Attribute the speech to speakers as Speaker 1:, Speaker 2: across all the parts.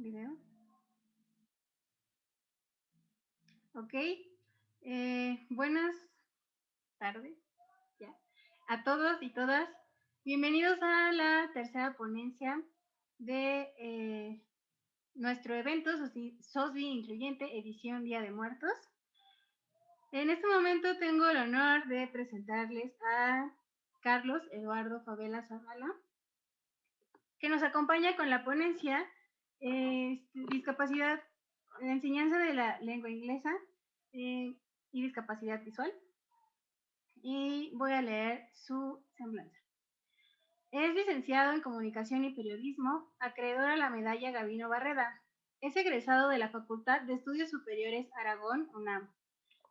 Speaker 1: video. Ok. Eh, buenas tardes a todos y todas. Bienvenidos a la tercera ponencia de eh, nuestro evento SOSBI Incluyente, edición Día de Muertos. En este momento tengo el honor de presentarles a Carlos Eduardo Favela Zavala, que nos acompaña con la ponencia eh, Discapacidad, la enseñanza de la lengua inglesa eh, y discapacidad visual. Y voy a leer su semblanza. Es licenciado en Comunicación y Periodismo, acreedor a la medalla Gavino Barreda. Es egresado de la Facultad de Estudios Superiores Aragón, UNAM.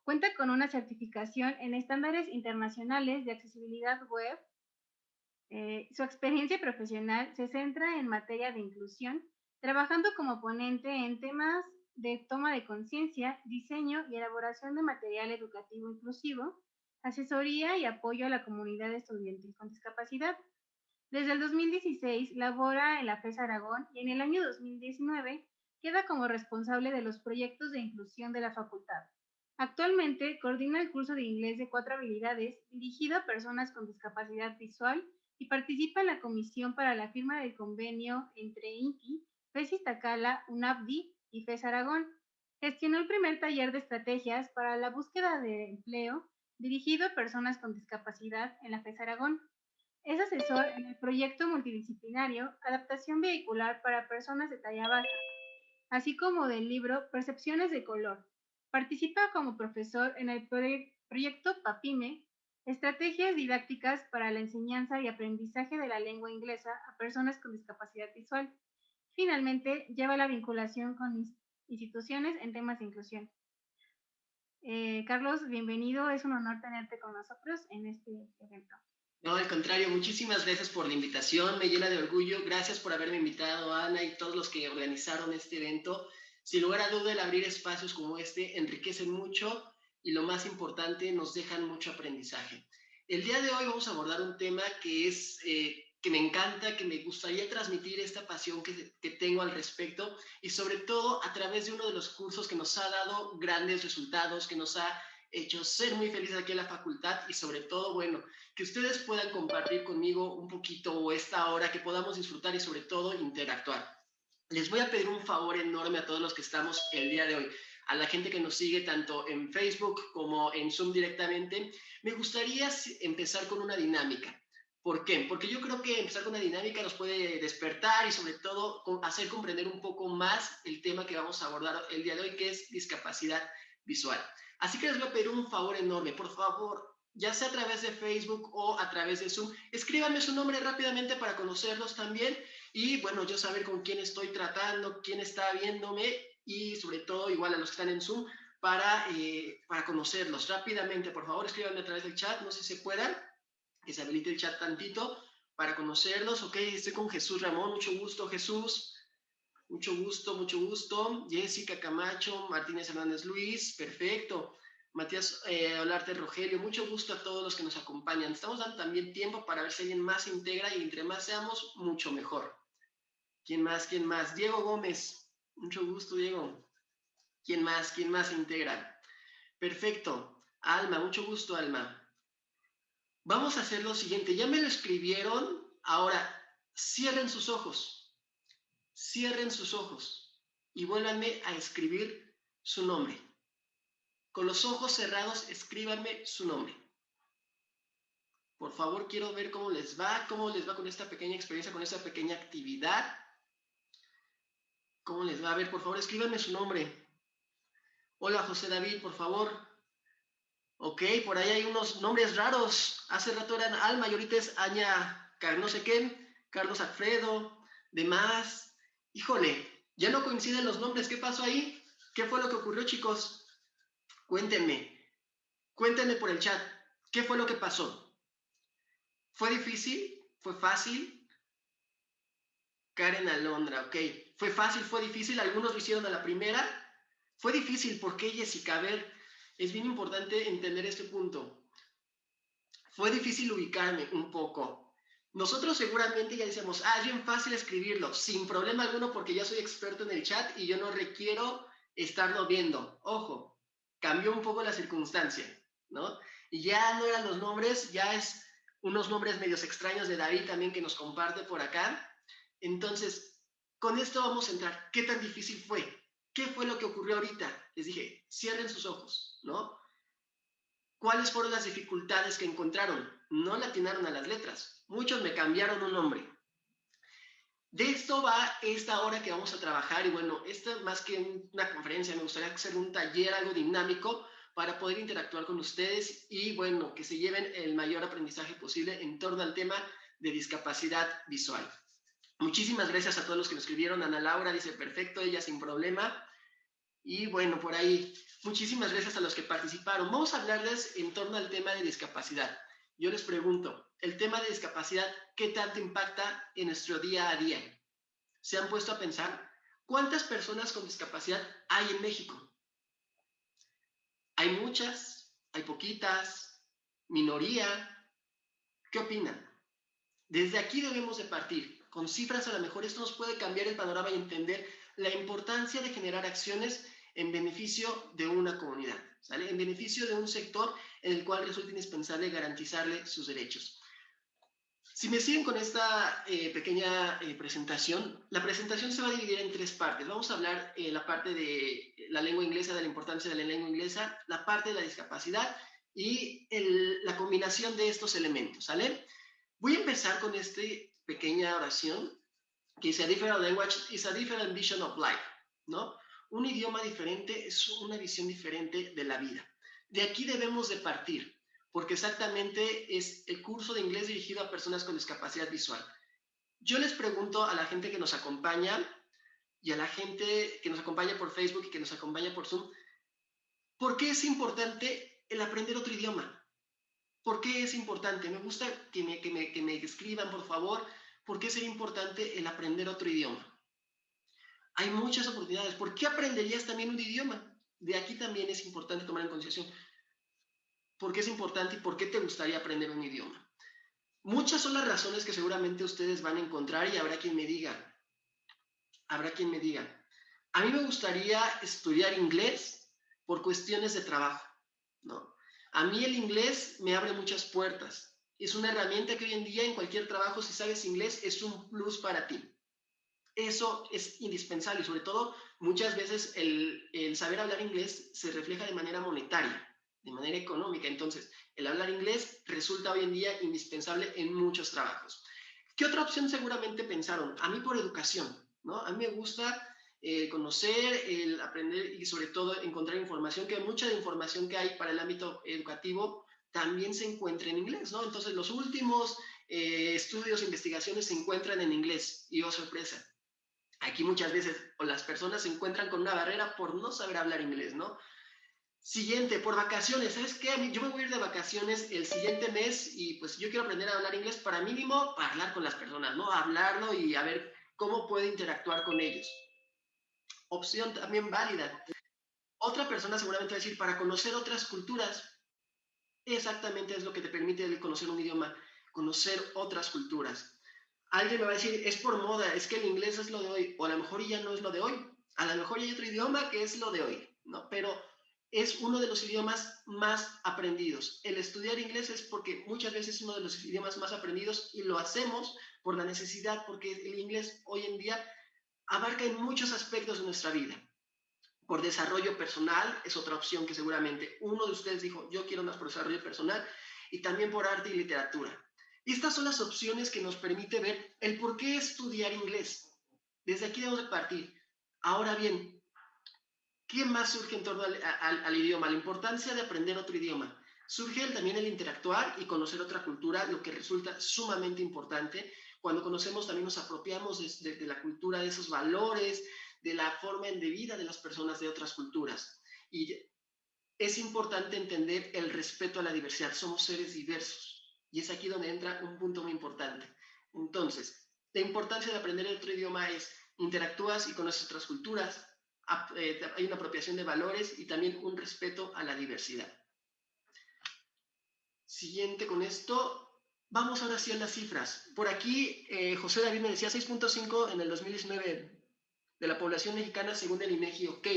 Speaker 1: Cuenta con una certificación en estándares internacionales de accesibilidad web. Eh, su experiencia profesional se centra en materia de inclusión, trabajando como ponente en temas de toma de conciencia, diseño y elaboración de material educativo inclusivo, asesoría y apoyo a la comunidad estudiantil con discapacidad. Desde el 2016 labora en la FES Aragón y en el año 2019 queda como responsable de los proyectos de inclusión de la facultad. Actualmente coordina el curso de inglés de cuatro habilidades dirigido a personas con discapacidad visual y participa en la comisión para la firma del convenio entre INTI, FES Iztacala, UNAPDI y FES Aragón. Gestionó el primer taller de estrategias para la búsqueda de empleo dirigido a personas con discapacidad en la FES Aragón. Es asesor en el proyecto multidisciplinario Adaptación Vehicular para Personas de Talla Baja, así como del libro Percepciones de Color. Participa como profesor en el proyecto PAPIME, Estrategias Didácticas para la Enseñanza y Aprendizaje de la Lengua Inglesa a Personas con Discapacidad Visual. Finalmente, lleva la vinculación con instituciones en temas de inclusión. Eh, Carlos, bienvenido. Es un honor tenerte con nosotros en este evento.
Speaker 2: No, al contrario, muchísimas gracias por la invitación, me llena de orgullo. Gracias por haberme invitado, Ana, y todos los que organizaron este evento. Sin lugar a duda, el abrir espacios como este enriquecen mucho y lo más importante, nos dejan mucho aprendizaje. El día de hoy vamos a abordar un tema que es eh, que me encanta, que me gustaría transmitir esta pasión que, tengo al respecto y sobre todo a través de uno de los cursos que nos ha dado grandes resultados, que nos ha hecho ser muy felices aquí en la facultad y sobre todo, bueno, que ustedes puedan compartir conmigo un poquito esta hora, que podamos disfrutar y sobre todo interactuar. Les voy a pedir un favor enorme a todos los que estamos el día de hoy, a la gente que nos sigue tanto en Facebook como en Zoom directamente. Me gustaría empezar con una dinámica. ¿Por qué? Porque yo creo que empezar con una dinámica nos puede despertar y sobre todo hacer comprender un poco más el tema que vamos a abordar el día de hoy, que es discapacidad visual. Así que les voy a pedir un favor enorme, por favor, ya sea a través de Facebook o a través de Zoom, escríbanme su nombre rápidamente para conocerlos también y bueno, yo saber con quién estoy tratando, quién está viéndome y sobre todo igual a los que están en Zoom para, eh, para conocerlos rápidamente. Por favor, escríbanme a través del chat, no sé si se puedan, que se habilite el chat tantito para conocerlos. Ok, estoy con Jesús Ramón, mucho gusto Jesús. Mucho gusto, mucho gusto. Jessica Camacho, Martínez Hernández Luis, perfecto. Matías eh, Olarte Rogelio, mucho gusto a todos los que nos acompañan. Estamos dando también tiempo para ver si alguien más se integra y entre más seamos, mucho mejor. ¿Quién más? ¿Quién más? Diego Gómez, mucho gusto, Diego. ¿Quién más? ¿Quién más se integra? Perfecto. Alma, mucho gusto, Alma. Vamos a hacer lo siguiente. Ya me lo escribieron. Ahora, cierren sus ojos cierren sus ojos y vuélvanme a escribir su nombre. Con los ojos cerrados, escríbanme su nombre. Por favor, quiero ver cómo les va, cómo les va con esta pequeña experiencia, con esta pequeña actividad. ¿Cómo les va? A ver, por favor, escríbanme su nombre. Hola, José David, por favor. Ok, por ahí hay unos nombres raros. Hace rato eran Alma y ahorita es Aña, no sé qué, Carlos Alfredo, demás, Híjole, ya no coinciden los nombres. ¿Qué pasó ahí? ¿Qué fue lo que ocurrió, chicos? Cuéntenme. Cuéntenme por el chat. ¿Qué fue lo que pasó? ¿Fue difícil? ¿Fue fácil? Karen Alondra, ok. ¿Fue fácil? ¿Fue difícil? Algunos lo hicieron a la primera. Fue difícil. ¿Por qué, Jessica? A ver, es bien importante entender este punto. Fue difícil ubicarme un poco. nosotros seguramente ya decíamos, ah, bien fácil escribirlo, sin problema alguno porque ya soy experto en el chat y yo no requiero estarlo viendo. Ojo, cambió un poco la circunstancia, ¿no? Y ya no eran los nombres, ya es unos nombres medios extraños de David también que nos comparte por acá. Entonces, con esto vamos a entrar. ¿Qué tan difícil fue? ¿Qué fue lo que ocurrió ahorita? Les dije, cierren sus ojos, ¿no? ¿Cuáles fueron las dificultades que encontraron? No le atinaron a las letras. Muchos me cambiaron un nombre. De esto va esta hora que vamos a trabajar y bueno, esto más que una conferencia, me gustaría hacer un taller, algo dinámico para poder interactuar con ustedes y bueno, que se lleven el mayor aprendizaje posible en torno al tema de discapacidad visual. Muchísimas gracias a todos los que nos escribieron. Ana Laura dice, perfecto, ella sin problema. Y bueno, por ahí, muchísimas gracias a los que participaron. Vamos a hablarles en torno al tema de discapacidad. Yo les pregunto, el tema de discapacidad, ¿qué tanto impacta en nuestro día a día? ¿Se han puesto a pensar cuántas personas con discapacidad hay en México? ¿Hay muchas? ¿Hay poquitas? ¿Minoría? ¿Qué opinan? Desde aquí debemos de partir con cifras a lo mejor esto nos puede cambiar el panorama y entender la importancia de generar acciones en beneficio de una comunidad, ¿sale? En beneficio de un sector en el cual resulta indispensable garantizarle sus derechos. Si me siguen con esta eh, pequeña eh, presentación, la presentación se va a dividir en tres partes. Vamos a hablar eh, la parte de la lengua inglesa, de la importancia de la lengua inglesa, la parte de la discapacidad y la combinación de estos elementos, ¿sale? Voy a empezar con este pequeña oración que dice, a different language is a different vision of life, ¿no? Un idioma diferente es una visión diferente de la vida. De aquí debemos de partir, porque exactamente es el curso de inglés dirigido a personas con discapacidad visual. Yo les pregunto a la gente que nos acompaña y a la gente que nos acompaña por Facebook y que nos acompaña por Zoom, ¿por qué es importante el aprender otro idioma? ¿Por qué es importante? Me gusta que me, que me, que me escriban, por favor, ¿por qué sería importante el aprender otro idioma? Hay muchas oportunidades. ¿Por qué aprenderías también un idioma? De aquí también es importante tomar en consideración por qué es importante y por qué te gustaría aprender un idioma. Muchas son las razones que seguramente ustedes van a encontrar y habrá quien me diga, habrá quien me diga, a mí me gustaría estudiar inglés por cuestiones de trabajo, ¿no? A mí el inglés me abre muchas puertas es una herramienta que hoy en día en cualquier trabajo, si sabes inglés, es un plus para ti. Eso es indispensable y sobre todo muchas veces el, saber hablar inglés se refleja de manera monetaria, de manera económica. Entonces, el hablar inglés resulta hoy en día indispensable en muchos trabajos. ¿Qué otra opción seguramente pensaron? A mí por educación, ¿no? A mí me gusta eh, conocer, el aprender y sobre todo encontrar información, que mucha información que hay para el ámbito educativo también se encuentra en inglés, ¿no? Entonces, los últimos eh, estudios, investigaciones se encuentran en inglés. Y oh, sorpresa, aquí muchas veces las personas se encuentran con una barrera por no saber hablar inglés, ¿no? Siguiente, por vacaciones. ¿Sabes qué? Yo me voy a ir de vacaciones el siguiente mes y pues yo quiero aprender a hablar inglés para mínimo para hablar con las personas, ¿no? Hablarlo y a ver cómo puedo interactuar con ellos. Opción también válida. Otra persona seguramente va a decir, para conocer otras culturas, exactamente es lo que te permite conocer un idioma, conocer otras culturas. Alguien me va a decir, es por moda, es que el inglés es lo de hoy, o a lo mejor ya no es lo de hoy, a lo mejor hay otro idioma que es lo de hoy, ¿no? Pero es uno de los idiomas más aprendidos. El estudiar inglés es porque muchas veces es uno de los idiomas más aprendidos y lo hacemos por la necesidad, porque el inglés hoy en día abarca en muchos aspectos de nuestra vida por desarrollo personal, es otra opción que seguramente uno de ustedes dijo, yo quiero más por desarrollo personal, y también por arte y literatura. Estas son las opciones que nos permite ver el por qué estudiar inglés. Desde aquí debemos de partir. Ahora bien, ¿qué más surge en torno al, idioma? La importancia de aprender otro idioma. Surge también el interactuar y conocer otra cultura, lo que resulta sumamente importante. Cuando conocemos también nos apropiamos de la cultura, de esos valores, de la forma de vida de las personas de otras culturas. Y es importante entender el respeto a la diversidad. Somos seres diversos. Y es aquí donde entra un punto muy importante. Entonces, la importancia de aprender otro idioma es interactúas y conoces otras culturas, eh, hay una apropiación de valores y también un respeto a la diversidad. Siguiente con esto, Vamos ahora sí a las cifras. Por aquí, eh, José David me decía 6.5 en el 2019 de la población mexicana según el INEGI. Ok,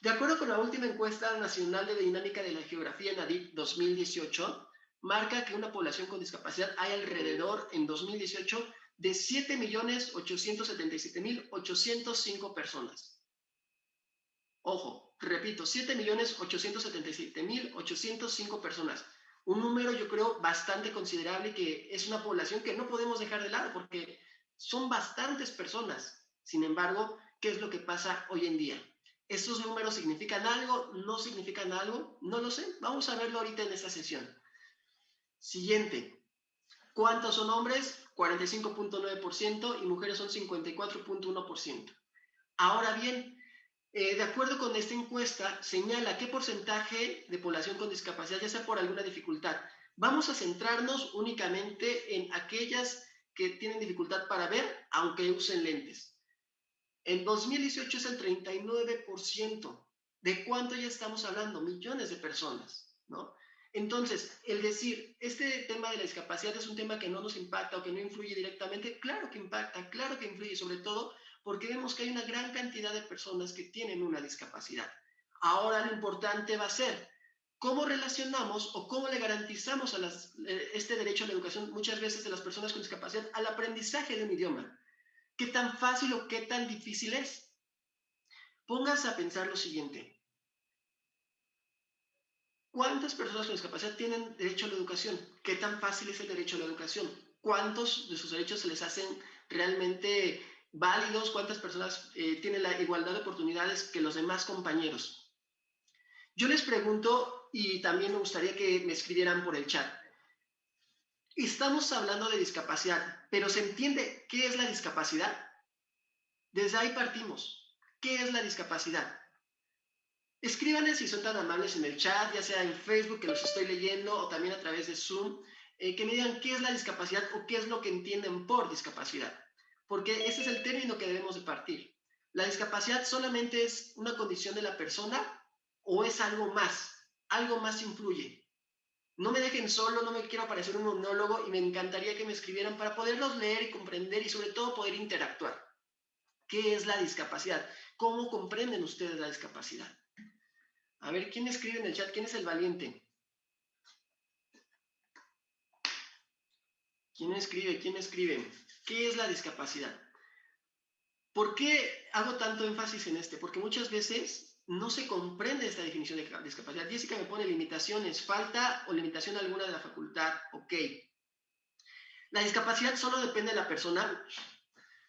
Speaker 2: de acuerdo con la última encuesta nacional de dinámica de la geografía NADIP 2018, marca que una población con discapacidad hay alrededor en 2018 de 7.877.805 personas. Ojo, repito, 7.877.805 personas. Un número yo creo bastante considerable que es una población que no podemos dejar de lado porque son bastantes personas. Sin embargo, ¿qué es lo que pasa hoy en día? ¿Estos números significan algo? ¿No significan algo? No lo sé. Vamos a verlo ahorita en esta sesión. Siguiente. ¿Cuántos son hombres? 45.9% y mujeres son 54.1%. Ahora bien, eh, de acuerdo con esta encuesta, señala qué porcentaje de población con discapacidad, ya sea por alguna dificultad. Vamos a centrarnos únicamente en aquellas que tienen dificultad para ver, aunque usen lentes. En 2018 es el 39%. ¿De cuánto ya estamos hablando? Millones de personas, ¿no? Entonces, el decir, este tema de la discapacidad es un tema que no nos impacta o que no influye directamente, claro que impacta, claro que influye, sobre todo porque vemos que hay una gran cantidad de personas que tienen una discapacidad. Ahora lo importante va a ser cómo relacionamos o cómo le garantizamos a eh, este derecho a la educación muchas veces de las personas con discapacidad al aprendizaje de un idioma. ¿Qué tan fácil o qué tan difícil es? Póngase a pensar lo siguiente. ¿Cuántas personas con discapacidad tienen derecho a la educación? ¿Qué tan fácil es el derecho a la educación? ¿Cuántos de sus derechos se les hacen realmente válidos, cuántas personas eh, tienen la igualdad de oportunidades que los demás compañeros. Yo les pregunto, y también me gustaría que me escribieran por el chat, estamos hablando de discapacidad, pero ¿se entiende qué es la discapacidad? Desde ahí partimos. ¿Qué es la discapacidad? Escríbanles si son tan amables en el chat, ya sea en Facebook, que los estoy leyendo, o también a través de Zoom, eh, que me digan qué es la discapacidad o qué es lo que entienden por discapacidad porque ese es el término que debemos de partir. ¿La discapacidad solamente es una condición de la persona o es algo más? Algo más influye. No me dejen solo, no me quiero parecer un monólogo y me encantaría que me escribieran para poderlos leer y comprender y sobre todo poder interactuar. ¿Qué es la discapacidad? ¿Cómo comprenden ustedes la discapacidad? A ver, ¿quién escribe en el chat? ¿Quién es el valiente? ¿Quién escribe? ¿Quién escribe? ¿Qué es la discapacidad? ¿Por qué hago tanto énfasis en este? Porque muchas veces no se comprende esta definición de discapacidad. Jessica me pone limitaciones, falta o limitación alguna de la facultad, ok. La discapacidad solo depende de la persona,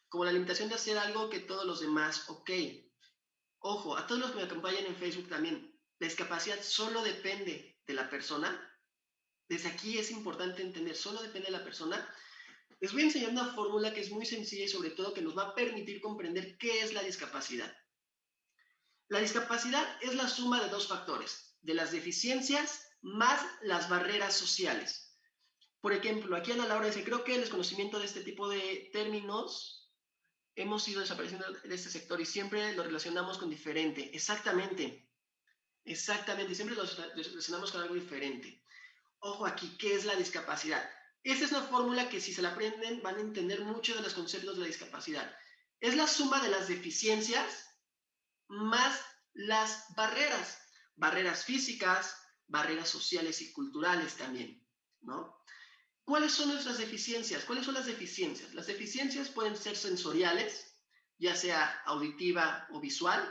Speaker 2: como la limitación de hacer algo que todos los demás, ok. Ojo, a todos los que me acompañan en Facebook también, la discapacidad solo depende de la persona. Desde aquí es importante entender, solo depende de la persona. Les voy a enseñar una fórmula que es muy sencilla y sobre todo que nos va a permitir comprender qué es la discapacidad. La discapacidad es la suma de dos factores, de las deficiencias más las barreras sociales. Por ejemplo, aquí Ana Laura dice, creo que el desconocimiento de este tipo de términos hemos ido desapareciendo de este sector y siempre lo relacionamos con diferente. Exactamente, exactamente, siempre lo relacionamos con algo diferente. Ojo aquí, ¿qué es la discapacidad? Esta es una fórmula que si se la aprenden van a entender mucho de los conceptos de la discapacidad. Es la suma de las deficiencias más las barreras, barreras físicas, barreras sociales y culturales también, ¿no? ¿Cuáles son nuestras deficiencias? ¿Cuáles son las deficiencias? Las deficiencias pueden ser sensoriales, ya sea auditiva o visual,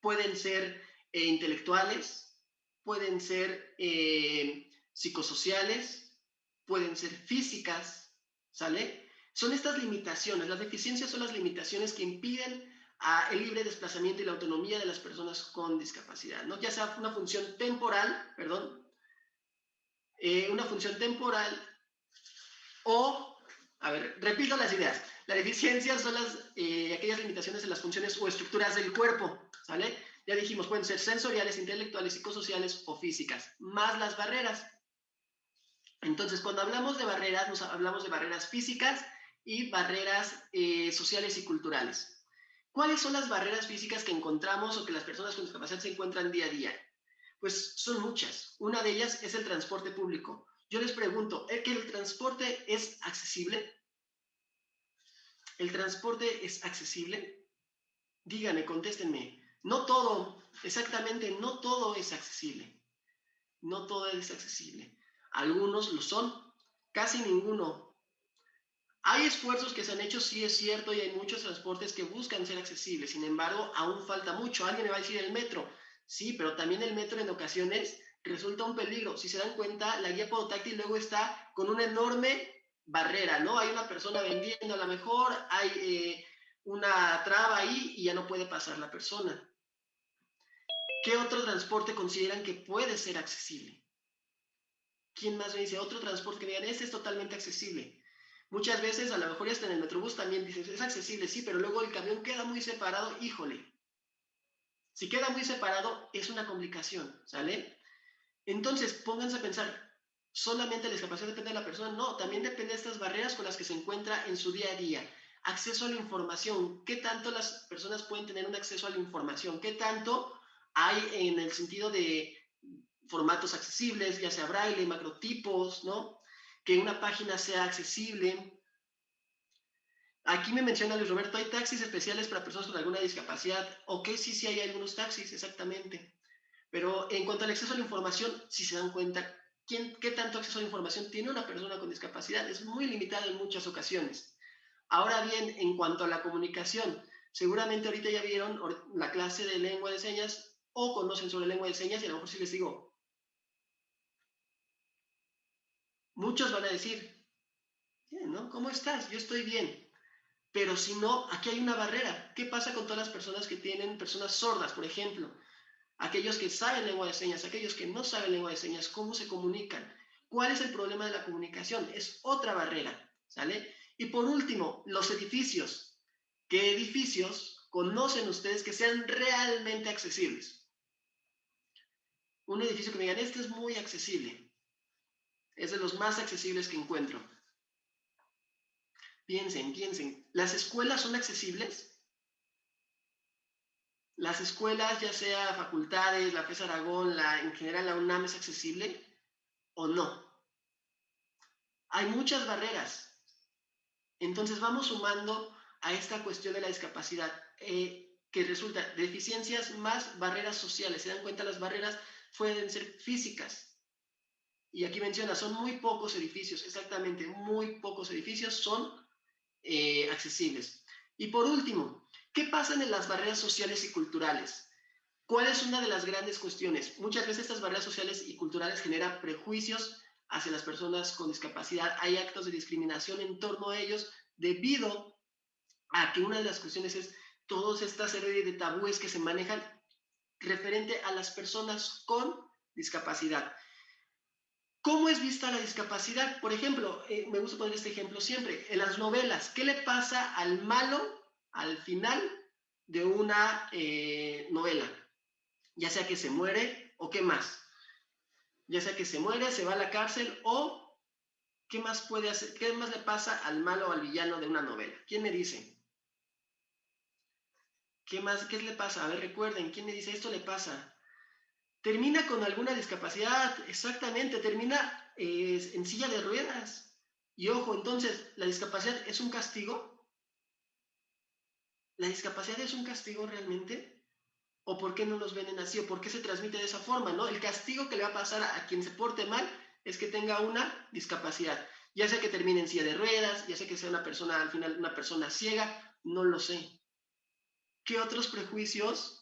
Speaker 2: pueden ser eh, intelectuales, pueden ser eh, psicosociales, pueden ser físicas, ¿sale? Son estas limitaciones, las deficiencias son las limitaciones que impiden el libre desplazamiento y la autonomía de las personas con discapacidad, ¿no? Ya sea una función temporal, perdón, eh, una función temporal o, a ver, repito las ideas. La deficiencia son las, eh, aquellas limitaciones en las funciones o estructuras del cuerpo, ¿sale? Ya dijimos, pueden ser sensoriales, intelectuales, psicosociales o físicas, más las barreras. Entonces, cuando hablamos de barreras, nos hablamos de barreras físicas y barreras eh, sociales y culturales. ¿Cuáles son las barreras físicas que encontramos o que las personas con discapacidad se encuentran día a día? Pues son muchas. Una de ellas es el transporte público. Yo les pregunto, ¿es que el transporte es accesible? ¿El transporte es accesible? Díganme, contéstenme. No todo, exactamente, no todo es accesible. No todo es accesible. Algunos lo son, casi ninguno. Hay esfuerzos que se han hecho, sí es cierto, y hay muchos transportes que buscan ser accesibles. Sin embargo, aún falta mucho. Alguien me va a decir el metro. Sí, pero también el metro en ocasiones resulta un peligro. Si se dan cuenta, la guía podotáctil luego está con una enorme barrera, ¿no? Hay una persona vendiendo a lo mejor, hay eh, una traba ahí y ya no puede pasar la persona. ¿Qué otro transporte consideran que puede ser accesible? ¿Quién más me dice? Otro transporte que digan, este es totalmente accesible. Muchas veces, a lo mejor hasta en el Metrobús también dices, es accesible, sí, pero luego el camión queda muy separado, híjole. Si queda muy separado, es una complicación, ¿sale? Entonces, pónganse a pensar, ¿solamente la discapacidad depende de la persona? No, también depende de estas barreras con las que se encuentra en su día a día. Acceso a la información, ¿qué tanto las personas pueden tener un acceso a la información? ¿Qué tanto hay en el sentido de formatos accesibles, ya sea braille, macrotipos, ¿no? Que una página sea accesible. Aquí me menciona Luis Roberto, ¿hay taxis especiales para personas con alguna discapacidad? Ok, sí, sí hay algunos taxis, exactamente. Pero en cuanto al acceso a la información, si se dan cuenta, ¿quién, ¿qué tanto acceso a la información tiene una persona con discapacidad? Es muy limitado en muchas ocasiones. Ahora bien, en cuanto a la comunicación, seguramente ahorita ya vieron la clase de lengua de señas o conocen sobre lengua de señas y a lo mejor si les digo, muchos van a decir, ¿no? ¿Cómo estás? Yo estoy bien. Pero si no, aquí hay una barrera. ¿Qué pasa con todas las personas que tienen personas sordas, por ejemplo? Aquellos que saben lengua de señas, aquellos que no saben lengua de señas, ¿cómo se comunican? ¿Cuál es el problema de la comunicación? Es otra barrera, ¿sale? Y por último, los edificios. ¿Qué edificios conocen ustedes que sean realmente accesibles? un edificio que me digan, este es muy accesible. Es de los más accesibles que encuentro. Piensen, piensen. ¿Las escuelas son accesibles? ¿Las escuelas, ya sea facultades, la FES Aragón, la, en general la UNAM, es accesible o no? Hay muchas barreras. Entonces vamos sumando a esta cuestión de la discapacidad, eh, que resulta deficiencias más barreras sociales. ¿Se dan cuenta las barreras pueden ser físicas. Y aquí menciona, son muy pocos edificios, exactamente, muy pocos edificios son eh, accesibles. Y por último, ¿qué pasa en las barreras sociales y culturales? ¿Cuál es una de las grandes cuestiones? Muchas veces estas barreras sociales y culturales generan prejuicios hacia las personas con discapacidad. Hay actos de discriminación en torno a ellos debido a que una de las cuestiones es todas estas serie de tabúes que se manejan referente a las personas con discapacidad. ¿Cómo es vista la discapacidad? Por ejemplo, eh, me gusta poner este ejemplo siempre, en las novelas, ¿qué le pasa al malo al final de una eh, novela? Ya sea que se muere o qué más. Ya sea que se muere, se va a la cárcel o qué más puede hacer, qué más le pasa al malo o al villano de una novela. ¿Quién me dice? ¿Qué más? ¿Qué le pasa? A ver, recuerden, ¿quién me dice esto le pasa? Termina con alguna discapacidad, exactamente, termina eh, en silla de ruedas. Y ojo, entonces, ¿la discapacidad es un castigo? ¿La discapacidad es un castigo realmente? ¿O por qué no nos ven así? ¿O por qué se transmite de esa forma? ¿no? El castigo que le va a pasar a, a quien se porte mal es que tenga una discapacidad. Ya sea que termine en silla de ruedas, ya sea que sea una persona, al final, una persona ciega, no lo sé. ¿Qué otros prejuicios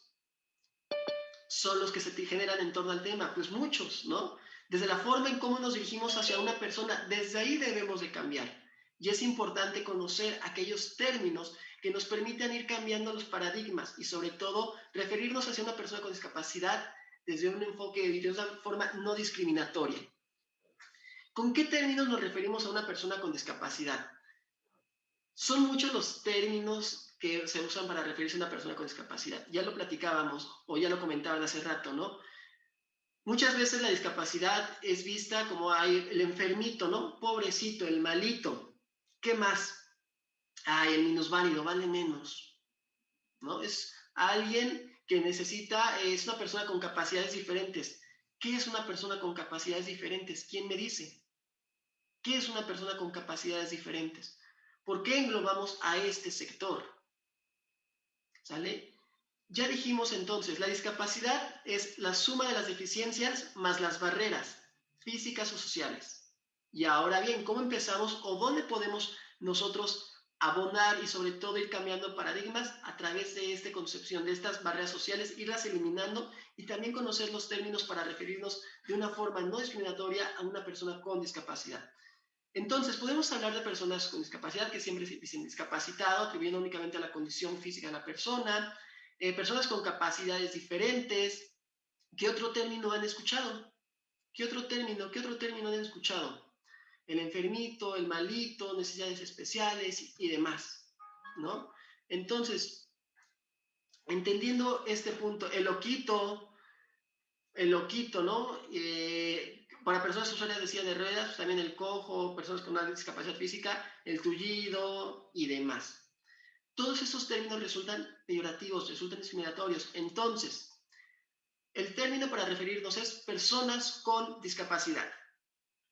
Speaker 2: son los que se generan en torno al tema? Pues muchos, ¿no? Desde la forma en cómo nos dirigimos hacia una persona, desde ahí debemos de cambiar. Y es importante conocer aquellos términos que nos permitan ir cambiando los paradigmas y sobre todo referirnos hacia una persona con discapacidad desde un enfoque de una forma no discriminatoria. ¿Con qué términos nos referimos a una persona con discapacidad? Son muchos los términos que se usan para referirse a una persona con discapacidad. Ya lo platicábamos o ya lo comentaban hace rato, ¿no? Muchas veces la discapacidad es vista como el enfermito, ¿no? Pobrecito, el malito. ¿Qué más? Ay, el minusválido, vale menos, ¿no? Es alguien que necesita, es una persona con capacidades diferentes. ¿Qué es una persona con capacidades diferentes? ¿Quién me dice? ¿Qué es una persona con capacidades diferentes? ¿Por qué englobamos a este sector? ¿Sale? Ya dijimos entonces, la discapacidad es la suma de las deficiencias más las barreras físicas o sociales. Y ahora bien, ¿cómo empezamos o dónde podemos nosotros abonar y sobre todo ir cambiando paradigmas a través de esta concepción, de estas barreras sociales, irlas eliminando y también conocer los términos para referirnos de una forma no discriminatoria a una persona con discapacidad. Entonces, podemos hablar de personas con discapacidad que siempre dicen discapacitado, atribuyendo únicamente a la condición física de la persona, eh, personas con capacidades diferentes. ¿Qué otro término han escuchado? ¿Qué otro término? ¿Qué otro término han escuchado? el enfermito, el malito, necesidades especiales y demás, ¿no? Entonces, entendiendo este punto, el loquito, el loquito, ¿no? Eh, para personas usuarias de de ruedas, pues, también el cojo, personas con una discapacidad física, el tullido y demás. Todos esos términos resultan peyorativos, resultan discriminatorios. Entonces, el término para referirnos es personas con discapacidad.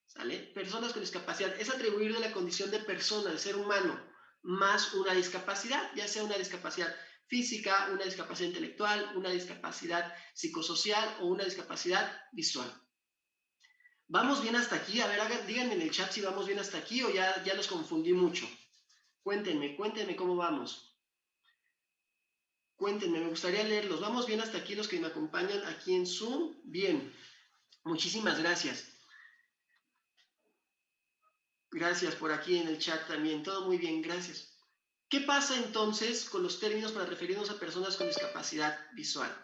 Speaker 2: ¿Sale? Personas con discapacidad. Es atribuirle la condición de persona, de ser humano, más una discapacidad, ya sea una discapacidad física, una discapacidad intelectual, una discapacidad psicosocial o una discapacidad visual. ¿Vamos bien hasta aquí? A ver, díganme en el chat si vamos bien hasta aquí o ya, ya los confundí mucho. Cuéntenme, cuéntenme cómo vamos. Cuéntenme, me gustaría leerlos. ¿Vamos bien hasta aquí los que me acompañan aquí en Zoom? Bien. Muchísimas gracias. Gracias por aquí en el chat también. Todo muy bien, gracias. ¿Qué pasa entonces con los términos para referirnos a personas con discapacidad visual?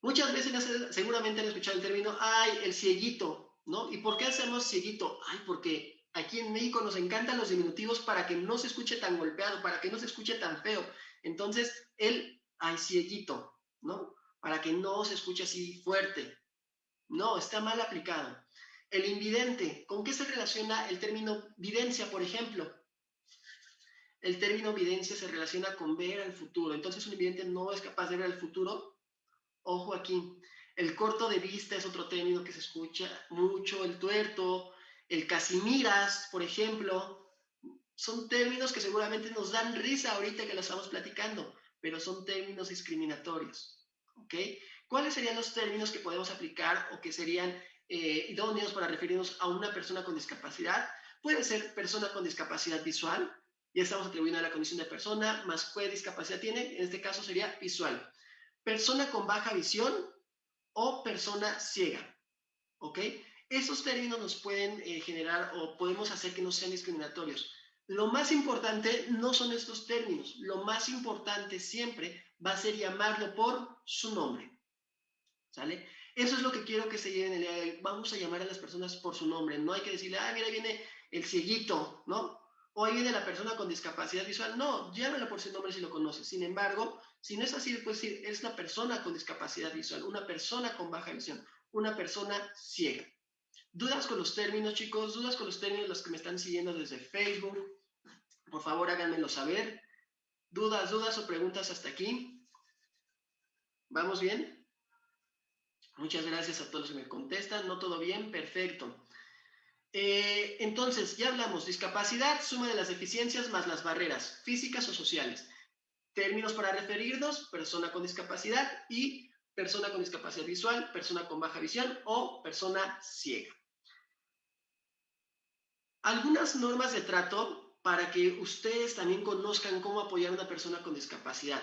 Speaker 2: Muchas veces seguramente han escuchado el término, ay, el cieguito, ¿no? ¿Y por qué hacemos cieguito? Ay, porque aquí en México nos encantan los diminutivos para que no se escuche tan golpeado, para que no se escuche tan feo. Entonces, el, ay, cieguito, ¿no? Para que no se escuche así fuerte. No, está mal aplicado. El invidente, ¿con qué se relaciona el término videncia, por ejemplo? El término videncia se relaciona con ver al futuro. Entonces, un invidente no es capaz de ver el futuro. Ojo aquí. El corto de vista es otro término que se escucha mucho. El tuerto, el casimiras, por ejemplo. Son términos que seguramente nos dan risa ahorita que lo estamos platicando, pero son términos discriminatorios. ¿Ok? ¿Cuáles serían los términos que podemos aplicar o que serían eh, idóneos para referirnos a una persona con discapacidad. Puede ser persona con discapacidad visual, ya estamos atribuyendo a la condición de persona, más qué discapacidad tiene, en este caso sería visual. Persona con baja visión o persona ciega, ¿ok? Esos términos nos pueden eh, generar o podemos hacer que no sean discriminatorios. Lo más importante no son estos términos, lo más importante siempre va a ser llamarlo por su nombre, ¿sale? Eso es lo que quiero que se lleven el día de hoy. Vamos a llamar a las personas por su nombre. No hay que decirle, ah, mira, viene el cieguito, ¿no? O ahí viene la persona con discapacidad visual. No, llámala por su nombre si lo conoces. Sin embargo, si no es así, puedes decir, es una persona con discapacidad visual, una persona con baja visión, una persona ciega. ¿Dudas con los términos, chicos? ¿Dudas con los términos los que me están siguiendo desde Facebook? Por favor, háganmelo saber. ¿Dudas, dudas o preguntas hasta aquí? ¿Vamos bien? Muchas gracias a todos los que me contestan. ¿No todo bien? Perfecto. Eh, entonces, ya hablamos, discapacidad, suma de las deficiencias más las barreras físicas o sociales. Términos para referirnos, persona con discapacidad y persona con discapacidad visual, persona con baja visión o persona ciega. Algunas normas de trato para que ustedes también conozcan cómo apoyar a una persona con discapacidad.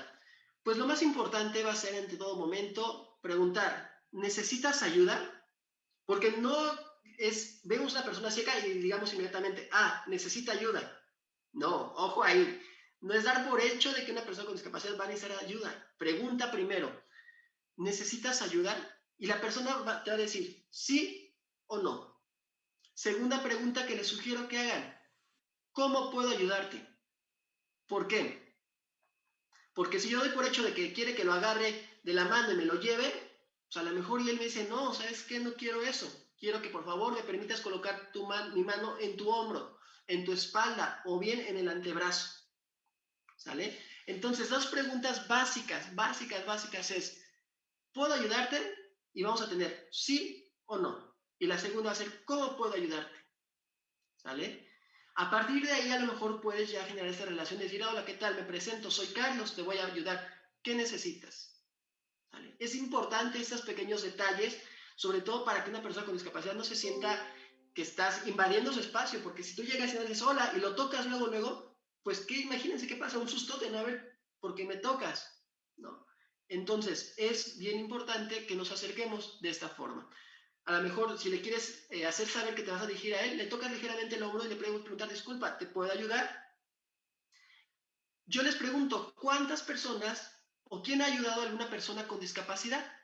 Speaker 2: Pues lo más importante va a ser en todo momento preguntar, ¿necesitas ayuda? Porque no es, vemos a una persona ciega y digamos inmediatamente, ah, necesita ayuda. No, ojo ahí. No es dar por hecho de que una persona con discapacidad va a necesitar ayuda. Pregunta primero, ¿necesitas ayuda? Y la persona va, te va a decir sí o no. Segunda pregunta que les sugiero que hagan, ¿cómo puedo ayudarte? ¿Por qué? Porque si yo doy por hecho de que quiere que lo agarre de la mano y me lo lleve, a lo mejor y él me dice, no, ¿sabes qué? No quiero eso. Quiero que por favor me permitas colocar tu mi mano en tu hombro, en tu espalda o bien en el antebrazo. ¿Sale? Entonces, dos preguntas básicas, básicas, básicas es, ¿puedo ayudarte? Y vamos a tener sí o no. Y la segunda va a ser, ¿cómo puedo ayudarte? ¿sale? A partir de ahí a lo mejor puedes ya generar esta relación, decir, hola, ¿qué tal? Me presento, soy Carlos, te voy a ayudar. ¿Qué necesitas? ¿Sale? Es importante estos pequeños detalles, sobre todo para que una persona con discapacidad no se sienta que estás invadiendo su espacio, porque si tú llegas y le dices hola y lo tocas luego, luego, pues ¿qué? imagínense qué pasa, un susto de no ver, porque me tocas, ¿no? Entonces, es bien importante que nos acerquemos de esta forma. A lo mejor, si le quieres eh, hacer saber que te vas a dirigir a él, le tocas ligeramente el hombro y le puedes preguntar, disculpa, ¿te puedo ayudar? Yo les pregunto, ¿cuántas personas o quién ha ayudado a alguna persona con discapacidad?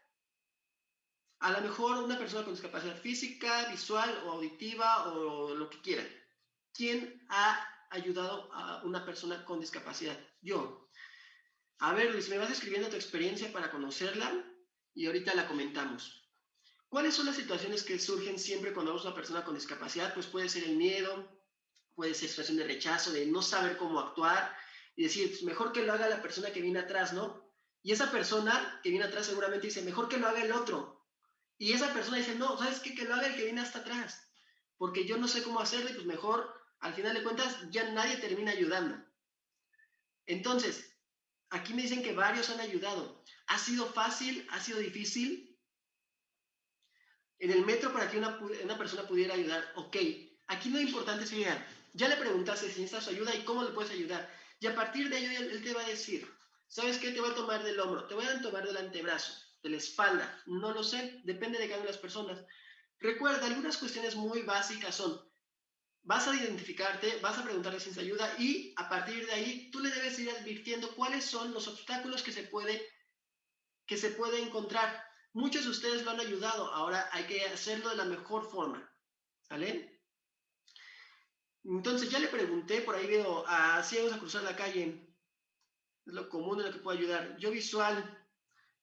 Speaker 2: A lo mejor una persona con discapacidad física, visual o auditiva o lo que quiera. ¿Quién ha ayudado a una persona con discapacidad? Yo. A ver, Luis, me vas escribiendo tu experiencia para conocerla y ahorita la comentamos. ¿Cuáles son las situaciones que surgen siempre cuando vemos una persona con discapacidad? Pues puede ser el miedo, puede ser situación de rechazo, de no saber cómo actuar y decir, pues mejor que lo haga la persona que viene atrás, ¿no? Y esa persona que viene atrás seguramente dice, mejor que lo haga el otro. Y esa persona dice, no, ¿sabes qué? Que lo haga el que viene hasta atrás. Porque yo no sé cómo hacerlo y pues mejor, al final de cuentas, ya nadie termina ayudando. Entonces, Aquí me dicen que varios han ayudado. ¿Ha sido fácil? ¿Ha sido difícil? En el metro para que una, persona pudiera ayudar. Ok, aquí lo importante sería, ya le preguntaste si necesitas ayuda y cómo le puedes ayudar. Y a partir de ello él te va a decir, ¿sabes qué? Te voy a tomar del hombro, te voy a tomar del antebrazo, de la espalda. No lo sé, depende de cada una de las personas. Recuerda, algunas cuestiones muy básicas son, vas a identificarte, vas a preguntarle si ayuda y a partir de ahí tú le debes ir advirtiendo cuáles son los obstáculos que se puede, que se puede encontrar. Muchos de ustedes lo han ayudado, ahora hay que hacerlo de la mejor forma. ¿Sale? Entonces ya le pregunté, por ahí veo a ciegos a cruzar la calle. Es lo común en lo que puedo ayudar. Yo visual,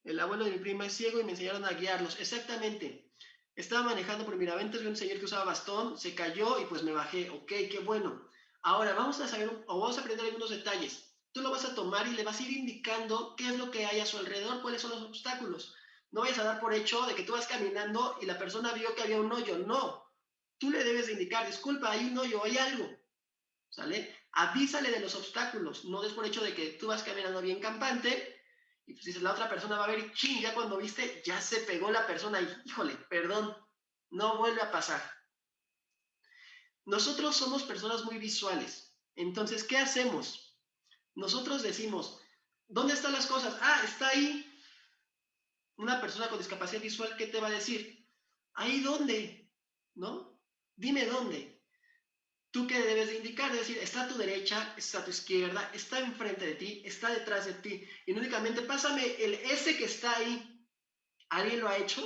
Speaker 2: el abuelo de mi prima es ciego y me enseñaron a guiarlos. Exactamente. Estaba manejando por Miraventas, vi un señor que usaba bastón, se cayó y pues me bajé. Ok, qué bueno. Ahora vamos a saber o vamos a aprender algunos detalles. Tú lo vas a tomar y le vas a ir indicando qué es lo que hay a su alrededor, cuáles son los obstáculos. No vayas a dar por hecho de que tú vas caminando y la persona vio que había un hoyo. No. Tú le debes indicar, disculpa, hay un hoyo, hay algo. ¿Sale? Avísale de los obstáculos. No des por hecho de que tú vas caminando bien campante y pues dices, la otra persona va a ver, ching, ya cuando viste, ya se pegó la persona y, híjole, perdón, no vuelve a pasar. Nosotros somos personas muy visuales. Entonces, ¿qué hacemos? Nosotros decimos, ¿dónde están las cosas? Ah, está ahí. Una persona con discapacidad visual, ¿qué te va a decir? ¿Ahí dónde? ¿No? Dime dónde. ¿Tú qué debes de indicar? Es decir, está a tu derecha, está a tu izquierda, está enfrente de ti, está detrás de ti. Y únicamente pásame el S que está ahí. ¿Alguien lo ha hecho?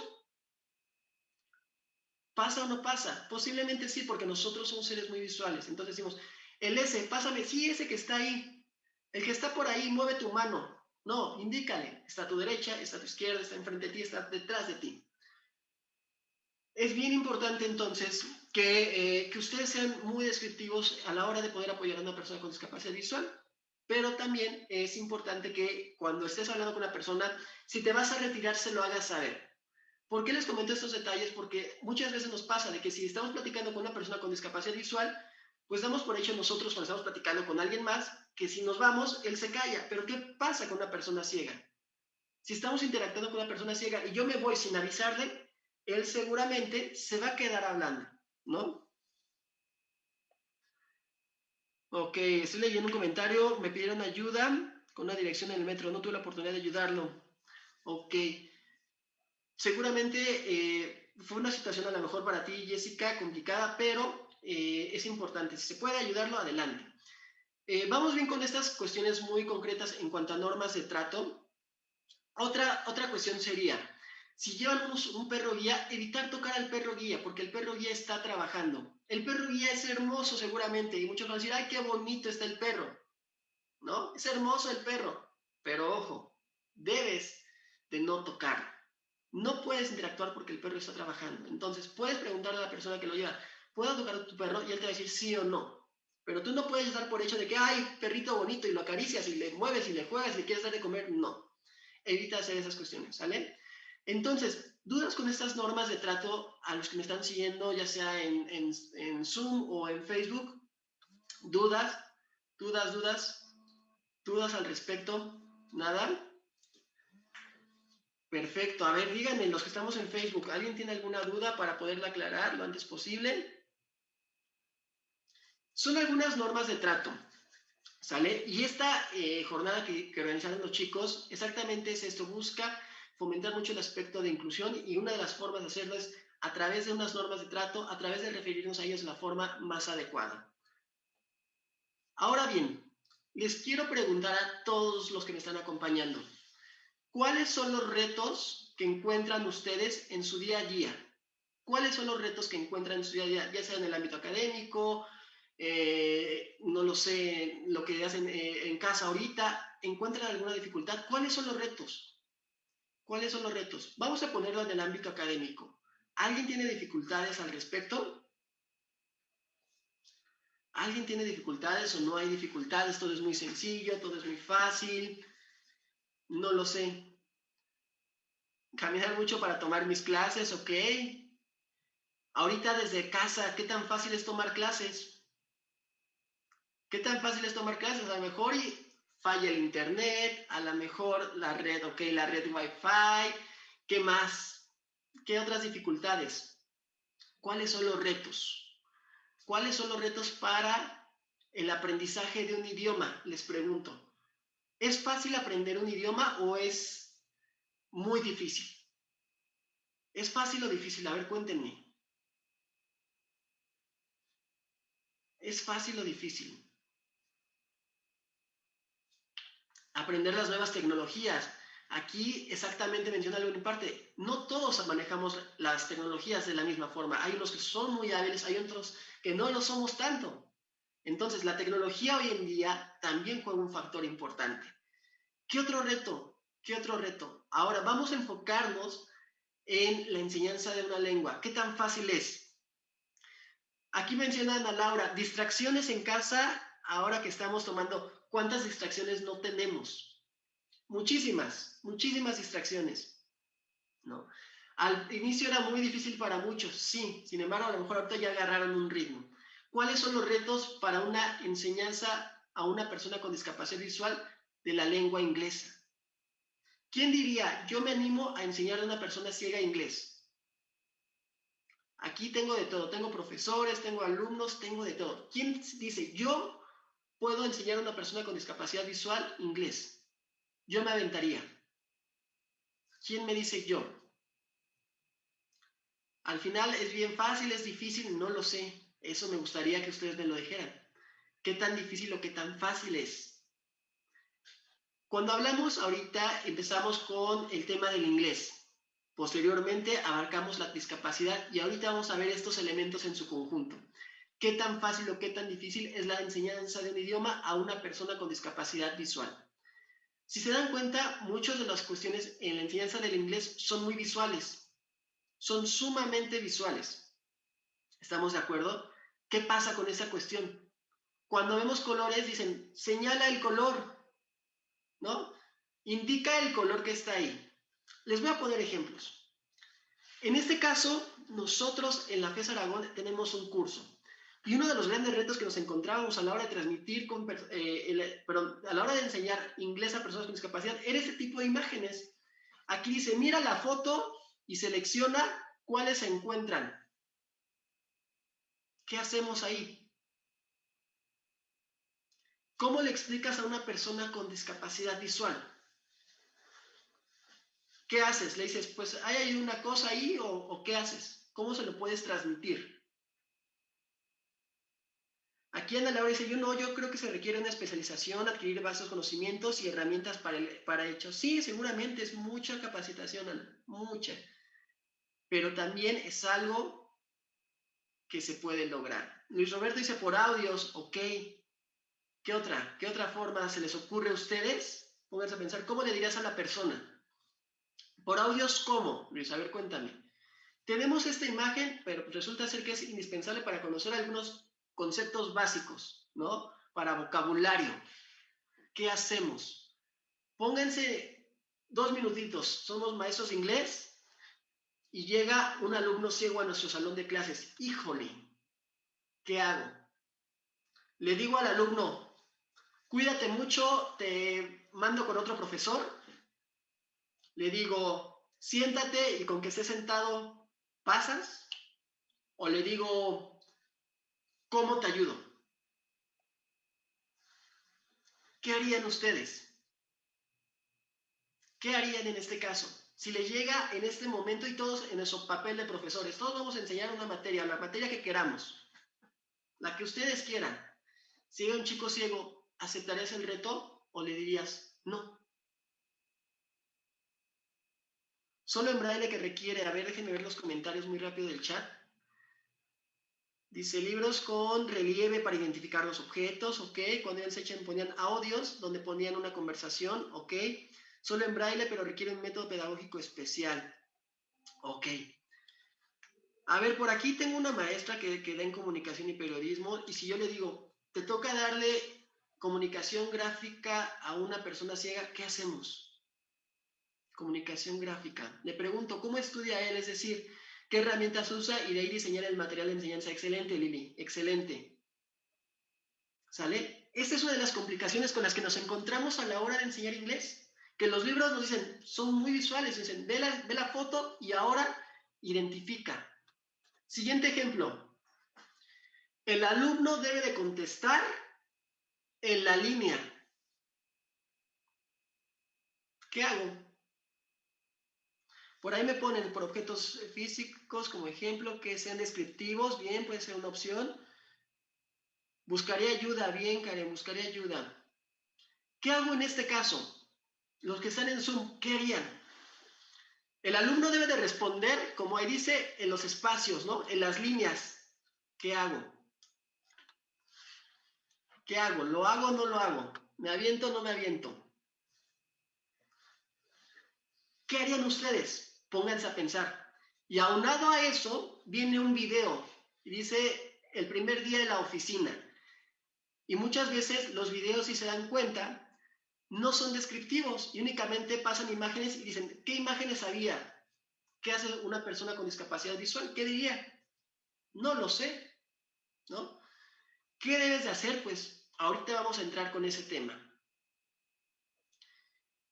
Speaker 2: ¿Pasa o no pasa? Posiblemente sí, porque nosotros somos seres muy visuales. Entonces decimos, el S, pásame, sí, ese que está ahí. El que está por ahí, mueve tu mano. No, indícale. Está a tu derecha, está a tu izquierda, está enfrente de ti, está detrás de ti. Es bien importante entonces que, eh, que, ustedes sean muy descriptivos a la hora de poder apoyar a una persona con discapacidad visual, pero también es importante que cuando estés hablando con una persona, si te vas a retirar, se lo hagas saber. ¿Por qué les comento estos detalles? Porque muchas veces nos pasa de que si estamos platicando con una persona con discapacidad visual, pues damos por hecho nosotros cuando estamos platicando con alguien más que si nos vamos, él se calla. Pero ¿qué pasa con una persona ciega? Si estamos interactuando con una persona ciega y yo me voy sin avisarle, él seguramente se va a quedar hablando, ¿no? Ok, estoy leyendo un comentario, me pidieron ayuda con una dirección en el metro, no tuve la oportunidad de ayudarlo. Ok, seguramente eh, fue una situación a lo mejor para ti, Jessica, complicada, pero eh, es importante, si se puede ayudarlo, adelante. Eh, vamos bien con estas cuestiones muy concretas en cuanto a normas de trato. Otra, otra cuestión sería, si llevan un, perro guía, evitar tocar al perro guía, porque el perro guía está trabajando. El perro guía es hermoso seguramente, y muchos van a decir, ay, qué bonito está el perro. ¿No? Es hermoso el perro, pero ojo, debes de no tocar. No puedes interactuar porque el perro está trabajando. Entonces, puedes preguntarle a la persona que lo lleva, ¿puedo tocar a tu perro? Y él te va a decir sí o no. Pero tú no puedes dar por hecho de que, ay, perrito bonito, y lo acaricias y le mueves y le juegas y le quieres dar de comer. No. Evita hacer esas cuestiones, ¿sale? Entonces, dudas con estas normas de trato a los que me están siguiendo, ya sea en, en Zoom o en Facebook. Dudas, dudas, dudas, dudas al respecto. ¿Nada? Perfecto. A ver, díganme, los que estamos en Facebook, ¿alguien tiene alguna duda para poderla aclarar lo antes posible? Son algunas normas de trato. ¿Sale? Y esta eh, jornada que, que, organizaron los chicos, exactamente es esto, busca fomentar mucho el aspecto de inclusión y una de las formas de hacerlo es a través de unas normas de trato, a través de referirnos a ellos de la forma más adecuada. Ahora bien, les quiero preguntar a todos los que me están acompañando, ¿cuáles son los retos que encuentran ustedes en su día a día? ¿Cuáles son los retos que encuentran en su día a día, ya sea en el ámbito académico, eh, no lo sé, lo que hacen eh, en casa ahorita, encuentran alguna dificultad, ¿cuáles son los retos? ¿Cuáles son los retos? Vamos a ponerlo en el ámbito académico. ¿Alguien tiene dificultades al respecto? ¿Alguien tiene dificultades o no hay dificultades? Todo es muy sencillo, todo es muy fácil. No lo sé. Caminar mucho para tomar mis clases, ok. Ahorita desde casa, ¿qué tan fácil es tomar clases? ¿Qué tan fácil es tomar clases? A lo mejor y falla el internet, a lo mejor la red, ok, la red Wi-Fi, ¿qué más? ¿Qué otras dificultades? ¿Cuáles son los retos? ¿Cuáles son los retos para el aprendizaje de un idioma? Les pregunto. ¿Es fácil aprender un idioma o es muy difícil? ¿Es fácil o difícil? A ver, cuéntenme. ¿Es fácil o difícil? Aprender las nuevas tecnologías. Aquí exactamente menciona algo en parte. No todos manejamos las tecnologías de la misma forma. Hay unos que son muy hábiles, hay otros que no lo somos tanto. Entonces, la tecnología hoy en día también juega un factor importante. ¿Qué otro reto? ¿Qué otro reto? Ahora vamos a enfocarnos en la enseñanza de una lengua. ¿Qué tan fácil es? Aquí menciona Ana Laura, distracciones en casa, ahora que estamos tomando ¿Cuántas distracciones no tenemos? Muchísimas, muchísimas distracciones. ¿no? Al inicio era muy difícil para muchos, sí, sin embargo, a lo mejor ahorita ya agarraron un ritmo. ¿Cuáles son los retos para una enseñanza a una persona con discapacidad visual de la lengua inglesa? ¿Quién diría, yo me animo a enseñar a una persona ciega inglés? Aquí tengo de todo, tengo profesores, tengo alumnos, tengo de todo. ¿Quién dice, yo puedo enseñar a una persona con discapacidad visual inglés. Yo me aventaría. ¿Quién me dice yo? Al final es bien fácil, es difícil, no lo sé. Eso me gustaría que ustedes me lo dijeran. ¿Qué tan difícil o qué tan fácil es? Cuando hablamos ahorita, empezamos con el tema del inglés. Posteriormente abarcamos la discapacidad y ahorita vamos a ver estos elementos en su conjunto qué tan fácil o qué tan difícil es la enseñanza de un idioma a una persona con discapacidad visual. Si se dan cuenta, muchas de las cuestiones en la enseñanza del inglés son muy visuales, son sumamente visuales. ¿Estamos de acuerdo? ¿Qué pasa con esa cuestión? Cuando vemos colores, dicen, señala el color, ¿no? Indica el color que está ahí. Les voy a poner ejemplos. En este caso, nosotros en la FES Aragón tenemos un curso y uno de los grandes retos que nos encontrábamos a la hora de transmitir, con, eh, a la hora de enseñar inglés a personas con discapacidad, era este tipo de imágenes. Aquí dice, mira la foto y selecciona cuáles se encuentran. ¿Qué hacemos ahí? ¿Cómo le explicas a una persona con discapacidad visual? ¿Qué haces? Le dices, pues hay una cosa ahí o qué haces? ¿Cómo se lo puedes transmitir? Aquí Ana Laura dice, yo no, yo creo que se requiere una especialización, adquirir vastos conocimientos y herramientas para, el, para ello. Sí, seguramente es mucha capacitación, Ana, mucha. Pero también es algo que se puede lograr. Luis Roberto dice, por audios, ok. ¿Qué otra? ¿Qué otra forma se les ocurre a ustedes? Pónganse a pensar, ¿cómo le dirías a la persona? Por audios, ¿cómo? Luis, a ver, cuéntame. Tenemos esta imagen, pero resulta ser que es indispensable para conocer algunos conceptos básicos, ¿no? Para vocabulario. ¿Qué hacemos? Pónganse dos minutitos. Somos maestros de inglés. y llega un alumno ciego a nuestro salón de clases. Híjole, ¿qué hago? Le digo al alumno, cuídate mucho, te mando con otro profesor. Le digo, siéntate y con que estés sentado, pasas. O le digo, ¿cómo te ayudo? ¿Qué harían ustedes? ¿Qué harían en este caso? Si le llega en este momento y todos en nuestro papel de profesores, todos vamos a enseñar una materia, la materia que queramos, la que ustedes quieran. Si hay un chico ciego, ¿aceptarías el reto o le dirías no? Solo en braille que requiere, a ver, déjenme ver los comentarios muy rápido del chat. Dice libros con relieve para identificar los objetos, ok. Cuando ellos echen ponían audios donde ponían una conversación, ok solo en braille, pero requiere un método pedagógico especial. Ok. A ver, por aquí tengo una maestra que, que da en comunicación y periodismo, y si yo le digo, te toca darle comunicación gráfica a una persona ciega, ¿qué hacemos? Comunicación gráfica. Le pregunto, ¿cómo estudia él? Es decir, ¿qué herramientas usa? Y de ahí diseñar el material de enseñanza. Excelente, Lili, excelente. ¿Sale? Esta es una de las complicaciones con las que nos encontramos a la hora de enseñar inglés que los libros nos dicen, son muy visuales, dicen, ve la, ve la foto y ahora identifica. Siguiente ejemplo. El alumno debe de contestar en la línea. ¿Qué hago? Por ahí me ponen por objetos físicos como ejemplo que sean descriptivos, bien, puede ser una opción. Buscaría ayuda, bien, Karen, buscaría ayuda. ¿Qué hago en este caso? los que están en Zoom, ¿qué harían? El alumno debe de responder, como ahí dice, en los espacios, ¿no? En las líneas. ¿Qué hago? ¿Qué hago? ¿Lo hago o no lo hago? ¿Me aviento o no me aviento? ¿Qué harían ustedes? Pónganse a pensar. Y aunado a eso, viene un video dice el primer día de la oficina. Y muchas veces los videos, si se dan cuenta, no son descriptivos y únicamente pasan imágenes y dicen, ¿qué imágenes había? ¿Qué hace una persona con discapacidad visual? ¿Qué diría? No lo sé, ¿no? ¿Qué debes de hacer? Pues ahorita vamos a entrar con ese tema.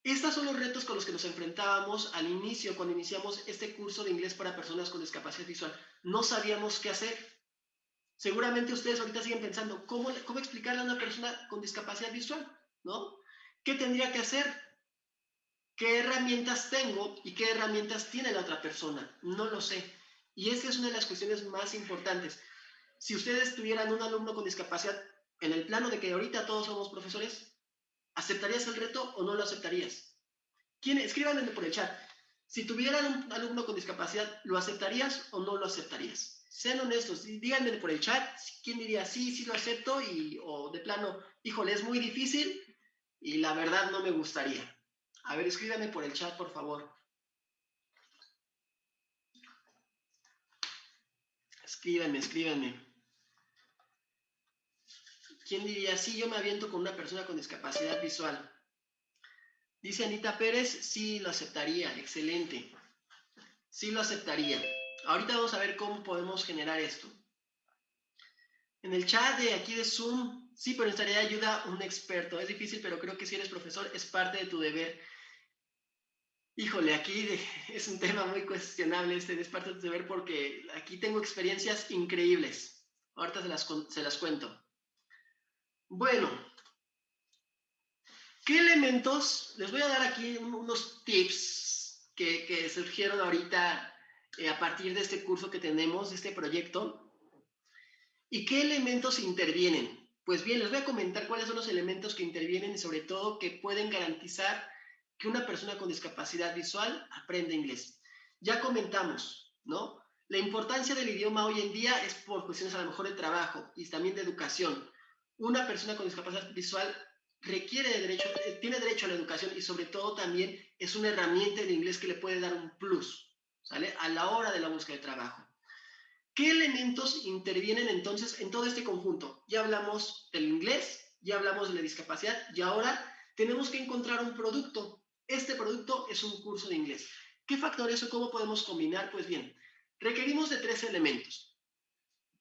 Speaker 2: Estos son los retos con los que nos enfrentábamos al inicio, cuando iniciamos este curso de inglés para personas con discapacidad visual. No sabíamos qué hacer. Seguramente ustedes ahorita siguen pensando, ¿cómo, cómo explicarle a una persona con discapacidad visual? ¿No? ¿Qué tendría que hacer? ¿Qué herramientas tengo y qué herramientas tiene la otra persona? No lo sé. Y esta es una de las cuestiones más importantes. Si ustedes tuvieran un alumno con discapacidad en el plano de que ahorita todos somos profesores, ¿aceptarías el reto o no lo aceptarías? ¿Quién? Escríbanme por el chat. Si tuvieran un alumno con discapacidad, ¿lo aceptarías o no lo aceptarías? Sean honestos, díganme por el chat quién diría sí, sí lo acepto y o de plano, híjole, es muy difícil, y la verdad no me gustaría. A ver, escríbame por el chat, por favor. Escríbanme, escríbanme. ¿Quién diría, sí, yo me aviento con una persona con discapacidad visual? Dice Anita Pérez, sí, lo aceptaría, excelente. Sí, lo aceptaría. Ahorita vamos a ver cómo podemos generar esto. En el chat de aquí de Zoom Sí, pero necesitaría ayuda un experto. Es difícil, pero creo que si eres profesor es parte de tu deber. Híjole, aquí es un tema muy cuestionable, este es parte de tu deber porque aquí tengo experiencias increíbles. Ahorita se las, se las cuento. Bueno, ¿qué elementos? Les voy a dar aquí unos tips que, surgieron ahorita eh, a partir de este curso que tenemos, este proyecto. ¿Y qué elementos intervienen? Pues bien, les voy a comentar cuáles son los elementos que intervienen y sobre todo que pueden garantizar que una persona con discapacidad visual aprenda inglés. Ya comentamos, ¿no? La importancia del idioma hoy en día es por cuestiones a lo mejor de trabajo y también de educación. Una persona con discapacidad visual requiere de derecho, tiene derecho a la educación y sobre todo también es una herramienta en inglés que le puede dar un plus, ¿sale? A la hora de la búsqueda de trabajo. ¿Qué elementos intervienen entonces en todo este conjunto? Ya hablamos del inglés, ya hablamos de la discapacidad y ahora tenemos que encontrar un producto. Este producto es un curso de inglés. ¿Qué factores o cómo podemos combinar? Pues bien, requerimos de tres elementos.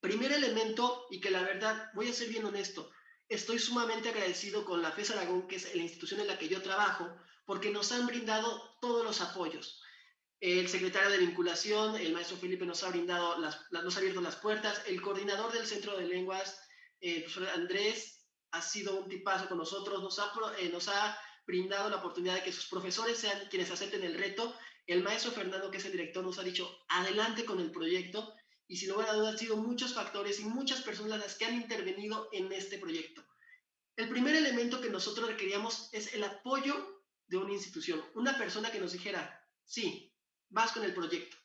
Speaker 2: Primer elemento, y que la verdad, voy a ser bien honesto, estoy sumamente agradecido con la FES Aragón, que es la institución en la que yo trabajo, porque nos han brindado todos los apoyos. El secretario de vinculación, el maestro Felipe, nos ha abierto las puertas. El coordinador del Centro de Lenguas, el profesor Andrés, ha sido un tipazo con nosotros, nos ha, eh, nos ha brindado la oportunidad de que sus profesores sean quienes acepten el reto. El maestro Fernando, que es el director, nos ha dicho, adelante con el proyecto. Y sin lugar a dudas, han sido muchos factores y muchas personas las que han intervenido en este proyecto. El primer elemento que nosotros requeríamos es el apoyo de una institución, una persona que nos dijera, sí, vas con el proyecto,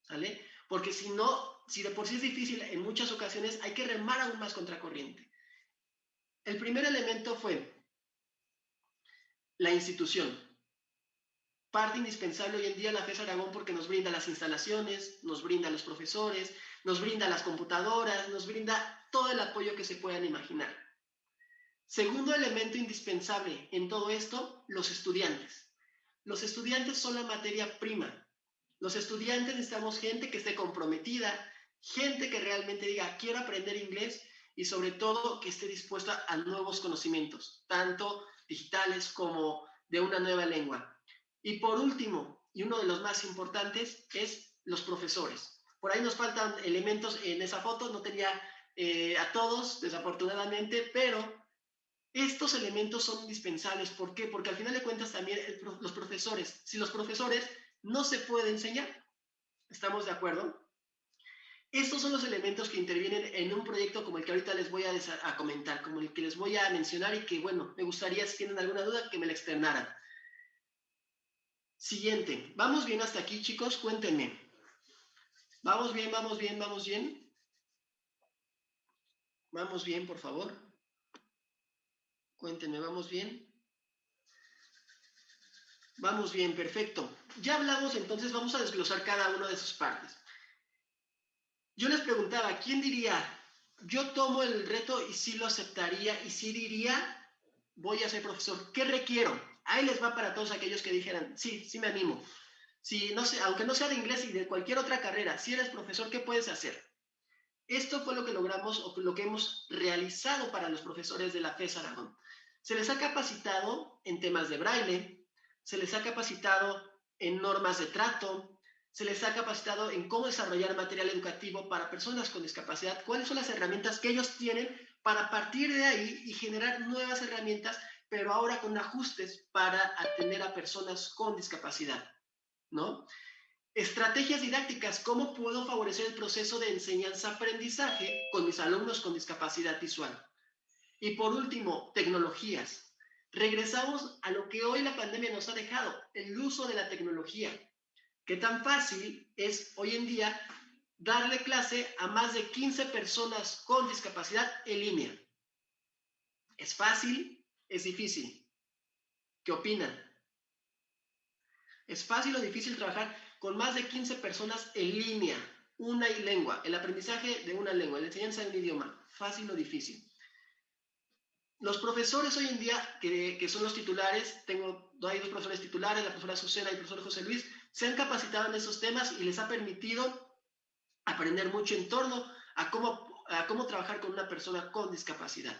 Speaker 2: ¿sale? Porque si no, si de por sí es difícil, en muchas ocasiones hay que remar aún más contracorriente. El primer elemento fue la institución. Parte indispensable hoy en día la FES Aragón porque nos brinda las instalaciones, nos brinda los profesores, nos brinda las computadoras, nos brinda todo el apoyo que se puedan imaginar. Segundo elemento indispensable en todo esto, los estudiantes. Los estudiantes son la materia prima. Los estudiantes necesitamos gente que esté comprometida, gente que realmente diga, quiero aprender inglés y sobre todo que esté dispuesta a nuevos conocimientos, tanto digitales como de una nueva lengua. Y por último, y uno de los más importantes, es los profesores. Por ahí nos faltan elementos en esa foto, no tenía eh, a todos, desafortunadamente, pero estos elementos son indispensables. ¿Por qué? Porque al final de cuentas también los profesores, si los profesores no se puede enseñar, ¿estamos de acuerdo? Estos son los elementos que intervienen en un proyecto como el que ahorita les voy a, comentar, como el que les voy a mencionar y que, bueno, me gustaría, si tienen alguna duda, que me la externaran. Siguiente. ¿Vamos bien hasta aquí, chicos? Cuéntenme. ¿Vamos bien, vamos bien, vamos bien? ¿Vamos bien, por favor? Cuéntenme, ¿vamos bien? Vamos bien, perfecto. Ya hablamos, entonces vamos a desglosar cada una de sus partes. Yo les preguntaba, ¿quién diría, yo tomo el reto y sí lo aceptaría y sí diría, voy a ser profesor? ¿Qué requiero? Ahí les va para todos aquellos que dijeran, sí, sí me animo. Si no sé, aunque no sea de inglés y de cualquier otra carrera, si eres profesor, ¿qué puedes hacer? Esto fue lo que logramos o lo que hemos realizado para los profesores de la FES Aragón. Se les ha capacitado en temas de braille, se les ha capacitado en normas de trato, se les ha capacitado en cómo desarrollar material educativo para personas con discapacidad, cuáles son las herramientas que ellos tienen para partir de ahí y generar nuevas herramientas, pero ahora con ajustes para atender a personas con discapacidad, ¿no? Estrategias didácticas, ¿cómo puedo favorecer el proceso de enseñanza-aprendizaje con mis alumnos con discapacidad visual? Y por último, tecnologías. Regresamos a lo que hoy la pandemia nos ha dejado, el uso de la tecnología ¿Qué tan fácil es hoy en día darle clase a más de 15 personas con discapacidad en línea? ¿Es fácil? ¿Es difícil? ¿Qué opinan? ¿Es fácil o difícil trabajar con más de 15 personas en línea? Una y lengua, el aprendizaje de una lengua, la enseñanza de un idioma, fácil o difícil. Los profesores hoy en día, que, que son los titulares, tengo dos profesores titulares, la profesora Susana y el profesor José Luis, se han capacitado en esos temas y les ha permitido aprender mucho en torno a cómo, a cómo trabajar con una persona con discapacidad.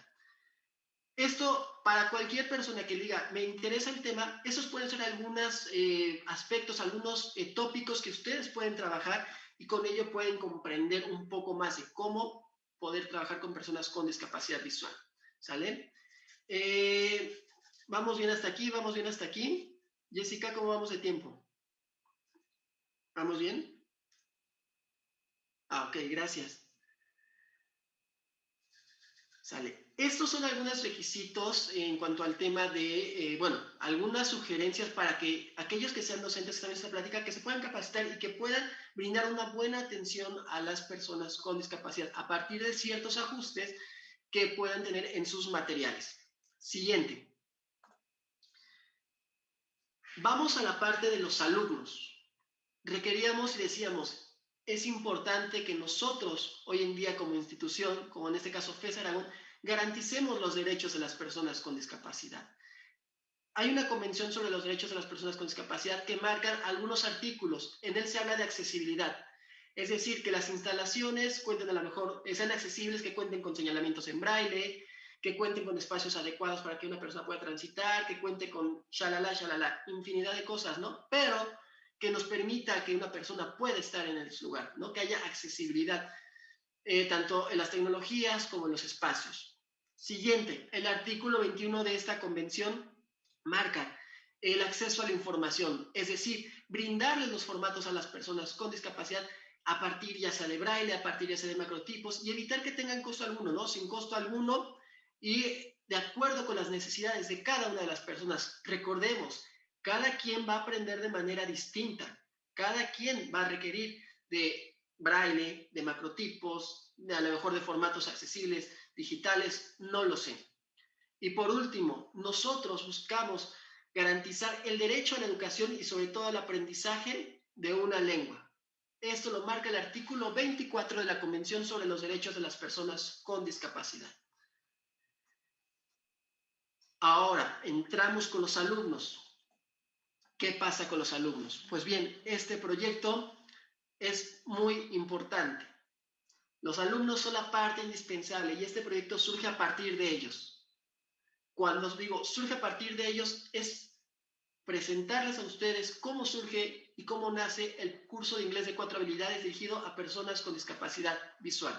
Speaker 2: Esto, para cualquier persona que diga, me interesa el tema, esos pueden ser algunos eh, aspectos, algunos eh, tópicos que ustedes pueden trabajar y con ello pueden comprender un poco más de cómo poder trabajar con personas con discapacidad visual. ¿Sale? Eh, vamos bien hasta aquí, vamos bien hasta aquí. Jessica, ¿cómo vamos de tiempo? ¿Vamos bien? Ah, ok, gracias. Sale. Estos son algunos requisitos en cuanto al tema de, eh, bueno, algunas sugerencias para que aquellos que sean docentes que están en esta plática, que se puedan capacitar y que puedan brindar una buena atención a las personas con discapacidad a partir de ciertos ajustes que puedan tener en sus materiales. Siguiente. Vamos a la parte de los alumnos requeríamos y decíamos, es importante que nosotros, hoy en día como institución, como en este caso FES Aragón, garanticemos los derechos de las personas con discapacidad. hay una convención sobre los derechos de las personas con discapacidad que marcan algunos artículos. En él se habla de accesibilidad. Es decir, que las instalaciones cuenten a lo mejor, sean accesibles, que cuenten con señalamientos en braille, que cuenten con espacios adecuados para que una persona pueda transitar, que cuente con shalala, shalala, infinidad de cosas, ¿no? Pero que nos permita que una persona pueda estar en ese lugar, ¿no? Que haya accesibilidad, eh, tanto en las tecnologías como en los espacios. Siguiente, el artículo 21 de esta convención marca el acceso a la información, es decir, brindarles los formatos a las personas con discapacidad a partir ya sea de braille, a partir ya sea de macrotipos y evitar que tengan costo alguno, ¿no? Sin costo alguno y de acuerdo con las necesidades de cada una de las personas. Recordemos, cada quien va a aprender de manera distinta, cada quien va a requerir de braille, de macrotipos, a lo mejor de formatos accesibles, digitales, no lo sé. Y por último, nosotros buscamos garantizar el derecho a la educación y sobre todo al aprendizaje de una lengua. Esto lo marca el artículo 24 de la Convención sobre los Derechos de las Personas con Discapacidad. Ahora, entramos con los alumnos. ¿Qué pasa con los alumnos? Pues bien, este proyecto es muy importante. Los alumnos son la parte indispensable y este proyecto surge a partir de ellos. Cuando os digo surge a partir de ellos, es presentarles a ustedes cómo surge y cómo nace el curso de inglés de cuatro habilidades dirigido a personas con discapacidad visual.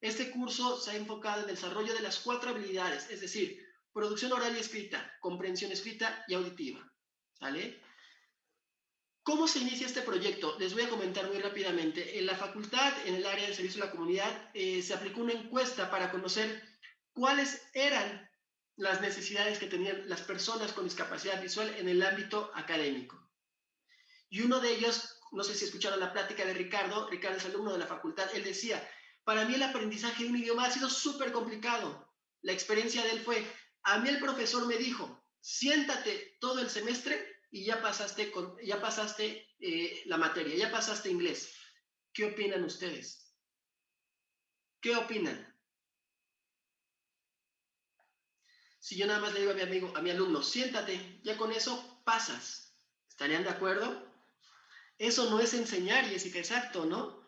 Speaker 2: Este curso se ha enfocado en el desarrollo de las cuatro habilidades, es decir, producción oral y escrita, comprensión escrita y auditiva. ¿Sale? ¿Cómo se inicia este proyecto? Les voy a comentar muy rápidamente. En la facultad, en el área de servicio a la comunidad, eh, se aplicó una encuesta para conocer cuáles eran las necesidades que tenían las personas con discapacidad visual en el ámbito académico. Y uno de ellos, no sé si escucharon la plática de Ricardo, Ricardo es alumno de la facultad, él decía, para mí el aprendizaje de un idioma ha sido súper complicado. La experiencia de él fue, a mí el profesor me dijo, siéntate todo el semestre y ya pasaste, con, ya pasaste eh, la materia, ya pasaste inglés. ¿Qué opinan ustedes? ¿Qué opinan? Si yo nada más le digo a mi amigo, a mi alumno, siéntate, ya con eso pasas. ¿Estarían de acuerdo? Eso no es enseñar, Jessica, exacto, ¿no?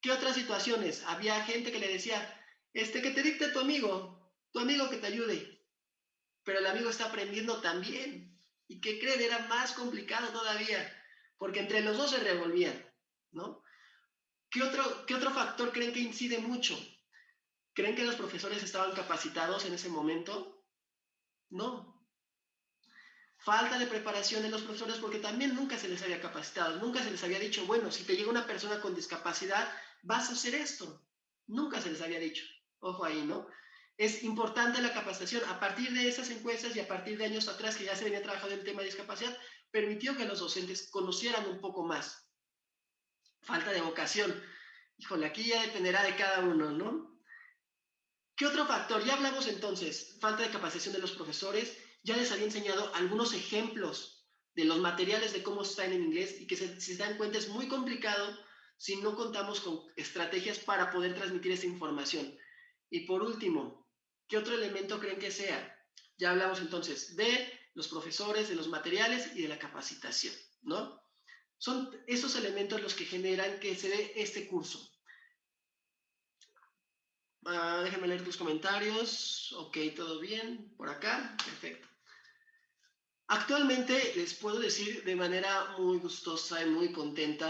Speaker 2: ¿Qué otras situaciones? Había gente que le decía, este, que te dicte tu amigo, tu amigo que te ayude. Pero el amigo está aprendiendo también. ¿Y qué creen? Era más complicado todavía, porque entre los dos se revolvían, ¿no? ¿Qué otro, ¿Qué otro factor creen que incide mucho? ¿Creen que los profesores estaban capacitados en ese momento? No. Falta de preparación de los profesores porque también nunca se les había capacitado, nunca se les había dicho, bueno, si te llega una persona con discapacidad, vas a hacer esto. Nunca se les había dicho. Ojo ahí, ¿no? Es importante la capacitación. A partir de esas encuestas y a partir de años atrás que ya se venía trabajando el tema de discapacidad, permitió que los docentes conocieran un poco más. Falta de vocación. Híjole, aquí ya dependerá de cada uno, ¿no? ¿Qué otro factor? Ya hablamos entonces, falta de capacitación de los profesores, ya les había enseñado algunos ejemplos de los materiales de cómo están en inglés y que si se dan cuenta es muy complicado si no contamos con estrategias para poder transmitir esa información. Y por último, ¿qué otro elemento creen que sea? Ya hablamos entonces de los profesores, de los materiales y de la capacitación, ¿no? Son esos elementos los que generan que se dé este curso. Ah, déjenme leer tus comentarios. Ok, todo bien. Por acá. Perfecto. Actualmente les puedo decir de manera muy gustosa y muy contenta,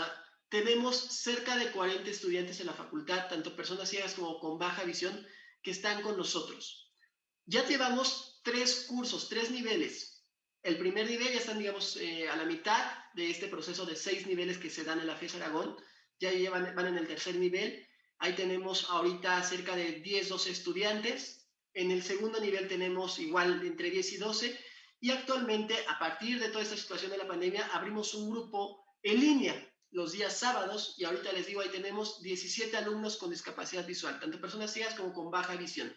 Speaker 2: tenemos cerca de 40 estudiantes en la facultad, tanto personas ciegas como con baja visión, que están con nosotros. Ya llevamos tres cursos, tres niveles. El primer nivel ya están, digamos, eh, a la mitad de este proceso de seis niveles que se dan en la FES Aragón. Ya llevan, van en el tercer nivel Ahí tenemos ahorita cerca de 10, 12 estudiantes. En el segundo nivel tenemos igual entre 10 y 12. Y actualmente, a partir de toda esta situación de la pandemia, abrimos un grupo en línea los días sábados y ahorita les digo, ahí tenemos 17 alumnos con discapacidad visual, tanto personas ciegas como con baja visión.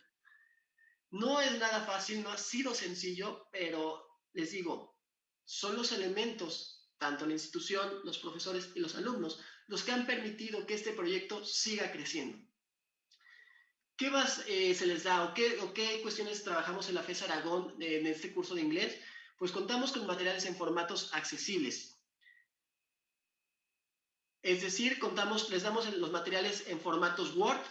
Speaker 2: No es nada fácil, no ha sido sencillo, pero les digo, son los elementos, tanto la institución, los profesores y los alumnos, los que han permitido que este proyecto siga creciendo. ¿Qué más eh, se les da o qué, cuestiones trabajamos en la FES Aragón en este curso de inglés? Pues contamos con materiales en formatos accesibles. Es decir, contamos, les damos los materiales en formatos Word,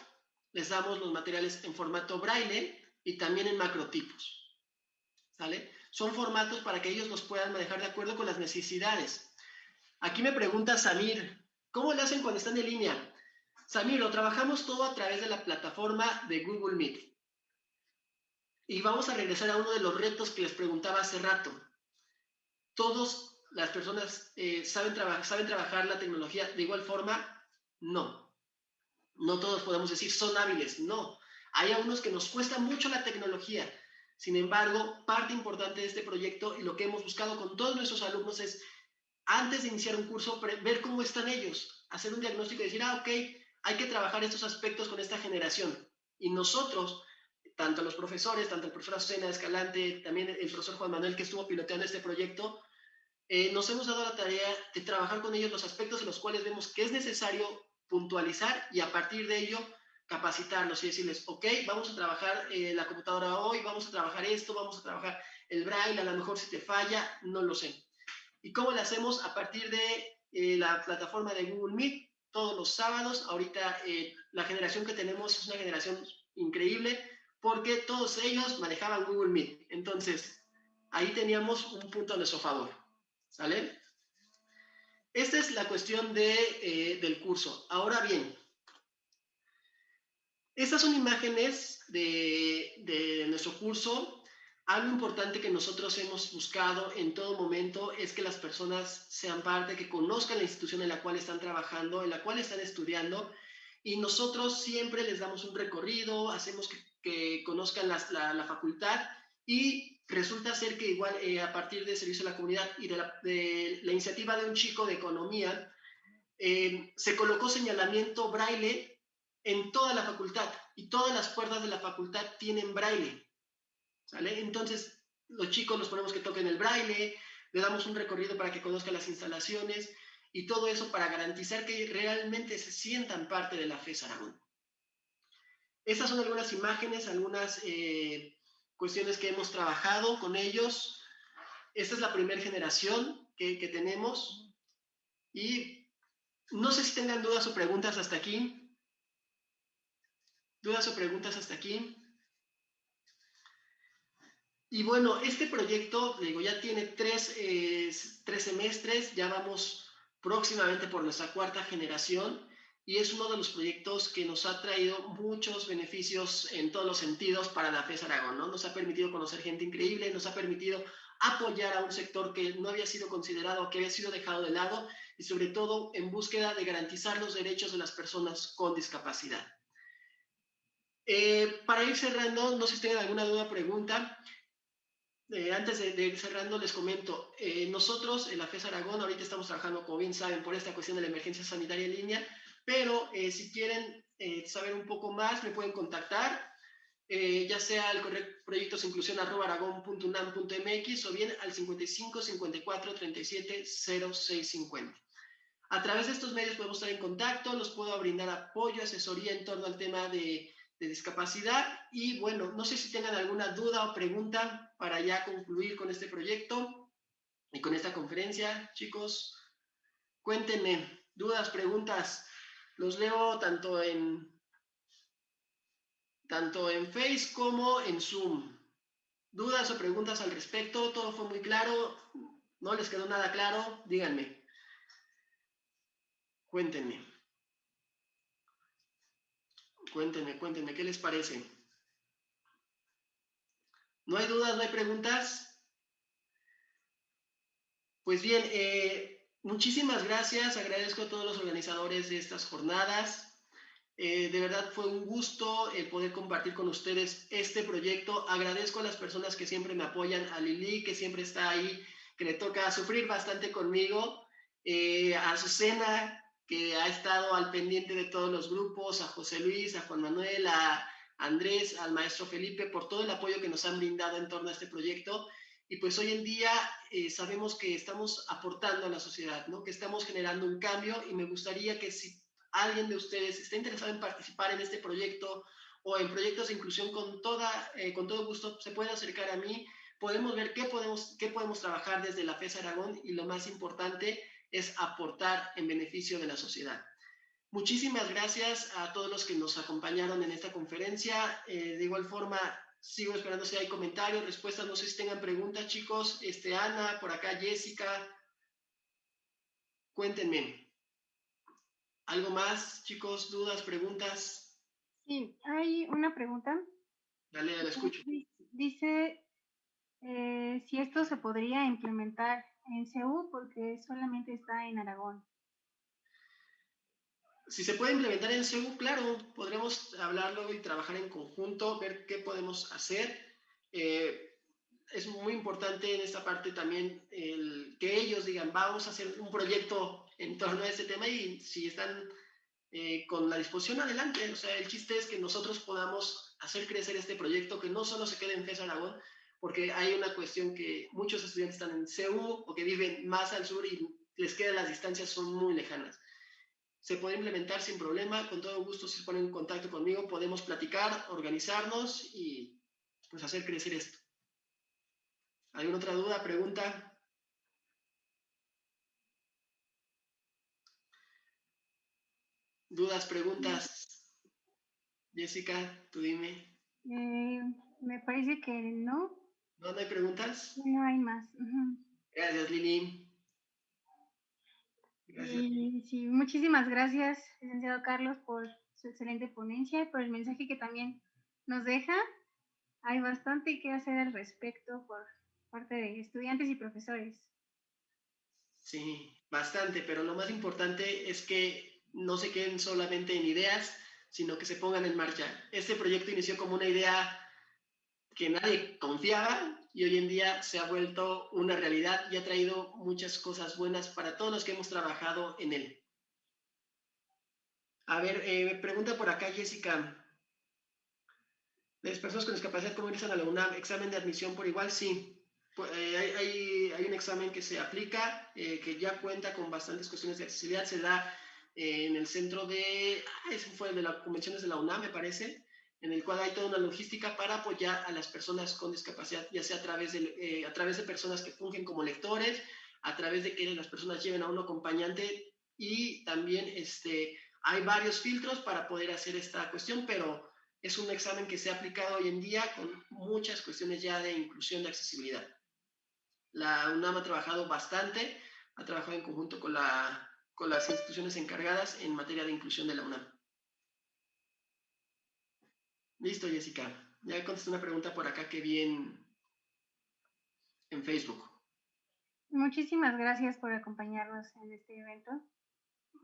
Speaker 2: les damos los materiales en formato braille y también en macrotipos. Son formatos para que ellos los puedan manejar de acuerdo con las necesidades. Aquí me pregunta Samir, ¿cómo lo hacen cuando están en línea? Samir, lo trabajamos todo a través de la plataforma de Google Meet. Y vamos a regresar a uno de los retos que les preguntaba hace rato. Todas las personas eh, saben, saben trabajar la tecnología de igual forma. No. No todos podemos decir son hábiles. No. Hay algunos que nos cuesta mucho la tecnología. Sin embargo, parte importante de este proyecto y lo que hemos buscado con todos nuestros alumnos es, antes de iniciar un curso, ver cómo están ellos, hacer un diagnóstico y decir, ah, ok, hay que trabajar estos aspectos con esta generación. Y nosotros tanto los profesores, tanto el profesor Azucena Escalante, también el profesor Juan Manuel que estuvo piloteando este proyecto, eh, nos hemos dado la tarea de trabajar con ellos los aspectos en los cuales vemos que es necesario puntualizar y a partir de ello capacitarlos y decirles, ok, vamos a trabajar eh, la computadora hoy, vamos a trabajar esto, vamos a trabajar el braille, a lo mejor si te falla, no lo sé. ¿Y cómo lo hacemos? A partir de eh, la plataforma de Google Meet, todos los sábados. Ahorita la generación que tenemos es una generación increíble porque todos ellos manejaban Google Meet. Entonces, ahí teníamos un punto a nuestro favor. ¿Sale? Esta es la cuestión de, eh, del curso. Ahora bien, estas son imágenes de, de nuestro curso. Algo importante que nosotros hemos buscado en todo momento es que las personas sean parte, que conozcan la institución en la cual están trabajando, en la cual están estudiando, y nosotros siempre les damos un recorrido, hacemos que conozcan la, la, facultad y resulta ser que igual eh, a partir del servicio a la comunidad y de la, de iniciativa de un chico de economía, eh, se colocó señalamiento braille en toda la facultad y todas las puertas de la facultad tienen braille. Entonces, los chicos los ponemos que toquen el braille, le damos un recorrido para que conozcan las instalaciones y todo eso para garantizar que realmente se sientan parte de la FES Aragón. Estas son algunas imágenes, algunas eh, cuestiones que hemos trabajado con ellos. Esta es la primera generación que, tenemos. Y no sé si tengan dudas o preguntas hasta aquí. ¿Dudas o preguntas hasta aquí? Y bueno, este proyecto, digo, ya tiene tres, eh, tres semestres, ya vamos próximamente por nuestra cuarta generación y es uno de los proyectos que nos ha traído muchos beneficios en todos los sentidos para la FES Aragón, ¿no? Nos ha permitido conocer gente increíble, nos ha permitido apoyar a un sector que no había sido considerado, que había sido dejado de lado y sobre todo en búsqueda de garantizar los derechos de las personas con discapacidad. Eh, para ir cerrando, no sé si tienen alguna duda pregunta. Eh, antes de, ir cerrando, les comento, eh, nosotros en la FES Aragón ahorita estamos trabajando, como bien saben, por esta cuestión de la emergencia sanitaria en línea, pero eh, si quieren eh, saber un poco más, me pueden contactar, eh, ya sea al correo proyectosinclusión.aragón.unam.mx o bien al 55 54 37 0650. A través de estos medios podemos estar en contacto, los puedo brindar apoyo, asesoría en torno al tema de, de discapacidad y bueno, no sé si tengan alguna duda o pregunta para ya concluir con este proyecto y con esta conferencia, chicos. Cuéntenme, dudas, preguntas. Los leo tanto en, tanto en Face como en Zoom. ¿Dudas o preguntas al respecto? ¿Todo fue muy claro? ¿No les quedó nada claro? Díganme. Cuéntenme. Cuéntenme, cuéntenme, ¿qué les parece? ¿No hay dudas, no hay preguntas? Pues bien, eh, Muchísimas gracias, agradezco a todos los organizadores de estas jornadas. Eh, de verdad fue un gusto eh, poder compartir con ustedes este proyecto. Agradezco a las personas que siempre me apoyan, a Lili, que siempre está ahí, que le toca sufrir bastante conmigo, eh, a Azucena, que ha estado al pendiente de todos los grupos, a José Luis, a Juan Manuel, a Andrés, al maestro Felipe, por todo el apoyo que nos han brindado en torno a este proyecto. Y pues hoy en día eh, sabemos que estamos aportando a la sociedad, ¿no? que estamos generando un cambio y me gustaría que si alguien de ustedes está interesado en participar en este proyecto o en proyectos de inclusión con, toda, eh, con todo gusto, se puede acercar a mí podemos ver qué podemos, qué podemos trabajar desde la FES Aragón y lo más importante es aportar en beneficio de la sociedad. Muchísimas gracias a todos los que nos acompañaron en esta conferencia. Eh, de igual forma, sigo esperando si hay comentarios, respuestas, no sé si tengan preguntas, chicos. Este, Ana, por acá, Jessica. Cuéntenme. ¿Algo más, chicos? ¿Dudas, preguntas?
Speaker 1: Sí, hay una pregunta.
Speaker 2: Dale, la escucho.
Speaker 1: Dice eh, si esto se podría implementar en CEU porque solamente está en Aragón.
Speaker 2: Si se puede implementar en CEU, claro, podremos hablarlo y trabajar en conjunto, ver qué podemos hacer. Eh, es muy importante en esta parte también el que ellos digan, vamos a hacer un proyecto en torno a este tema y si están eh, con la disposición adelante. O sea, el chiste es que nosotros podamos hacer crecer este proyecto, que no solo se quede en FES Aragón, porque hay una cuestión que muchos estudiantes están en CEU o que viven más al sur y les quedan las distancias son muy lejanas. Se puede implementar sin problema, con todo gusto si se ponen en contacto conmigo podemos platicar, organizarnos y pues hacer crecer esto. ¿Alguna otra duda, pregunta? ¿Dudas, preguntas? Jessica, tú dime.
Speaker 1: Eh, me parece que no.
Speaker 2: ¿No, hay preguntas?
Speaker 1: No hay más.
Speaker 2: Gracias, Lili.
Speaker 1: Sí, muchísimas gracias, licenciado Carlos, por su excelente ponencia y por el mensaje que también nos deja. Hay bastante que hacer al respecto por parte de estudiantes y profesores.
Speaker 2: Sí, bastante, pero lo más importante es que no se queden solamente en ideas, sino que se pongan en marcha. Este proyecto inició como una idea que nadie confiaba y hoy en día se ha vuelto una realidad y ha traído muchas cosas buenas para todos los que hemos trabajado en él. A ver, eh, pregunta por acá Jessica. ¿Las personas con discapacidad cómo ingresan a la UNAM? ¿Examen de admisión por igual? Sí. Eh, hay, hay, un examen que se aplica, eh, que ya cuenta con bastantes cuestiones de accesibilidad. Se da en el centro de, ah, ese fue de las convenciones de la UNAM, me parece en el cual hay toda una logística para apoyar a las personas con discapacidad, ya sea a través de, eh, a través de personas que fungen como lectores, a través de que las personas lleven a un acompañante y también este, hay varios filtros para poder hacer esta cuestión, pero es un examen que se ha aplicado hoy en día con muchas cuestiones ya de inclusión de accesibilidad. La UNAM ha trabajado bastante, ha trabajado en conjunto con, la, con las instituciones encargadas en materia de inclusión de la UNAM. Listo, Jessica. Ya contesté una pregunta por acá que vi en, Facebook.
Speaker 1: Muchísimas gracias por acompañarnos en este evento.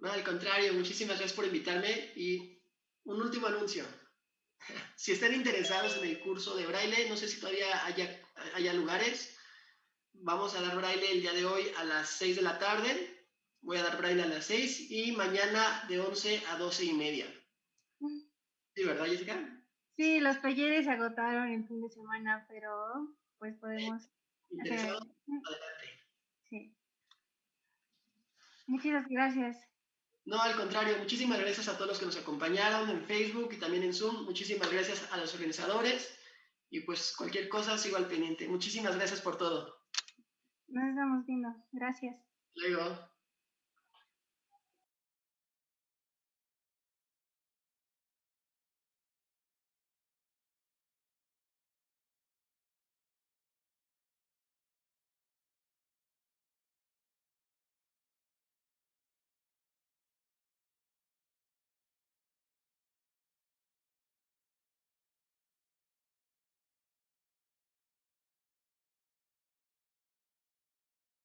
Speaker 2: No, al contrario, muchísimas gracias por invitarme y un último anuncio. Si están interesados en el curso de braille, no sé si todavía haya, haya lugares. Vamos a dar braille el día de hoy a las 6 de la tarde. Voy a dar braille a las 6 y mañana de 11 a 12 y media. Mm. ¿Sí, verdad, Jessica?
Speaker 1: Sí, los talleres se agotaron el fin de semana, pero pues podemos...
Speaker 2: Adelante.
Speaker 1: Sí. Muchas gracias.
Speaker 2: No, al contrario, muchísimas gracias a todos los que nos acompañaron en Facebook y también en Zoom. Muchísimas gracias a los organizadores y pues cualquier cosa sigo al pendiente. Muchísimas gracias por todo.
Speaker 1: Nos estamos viendo. Gracias.
Speaker 2: Luego.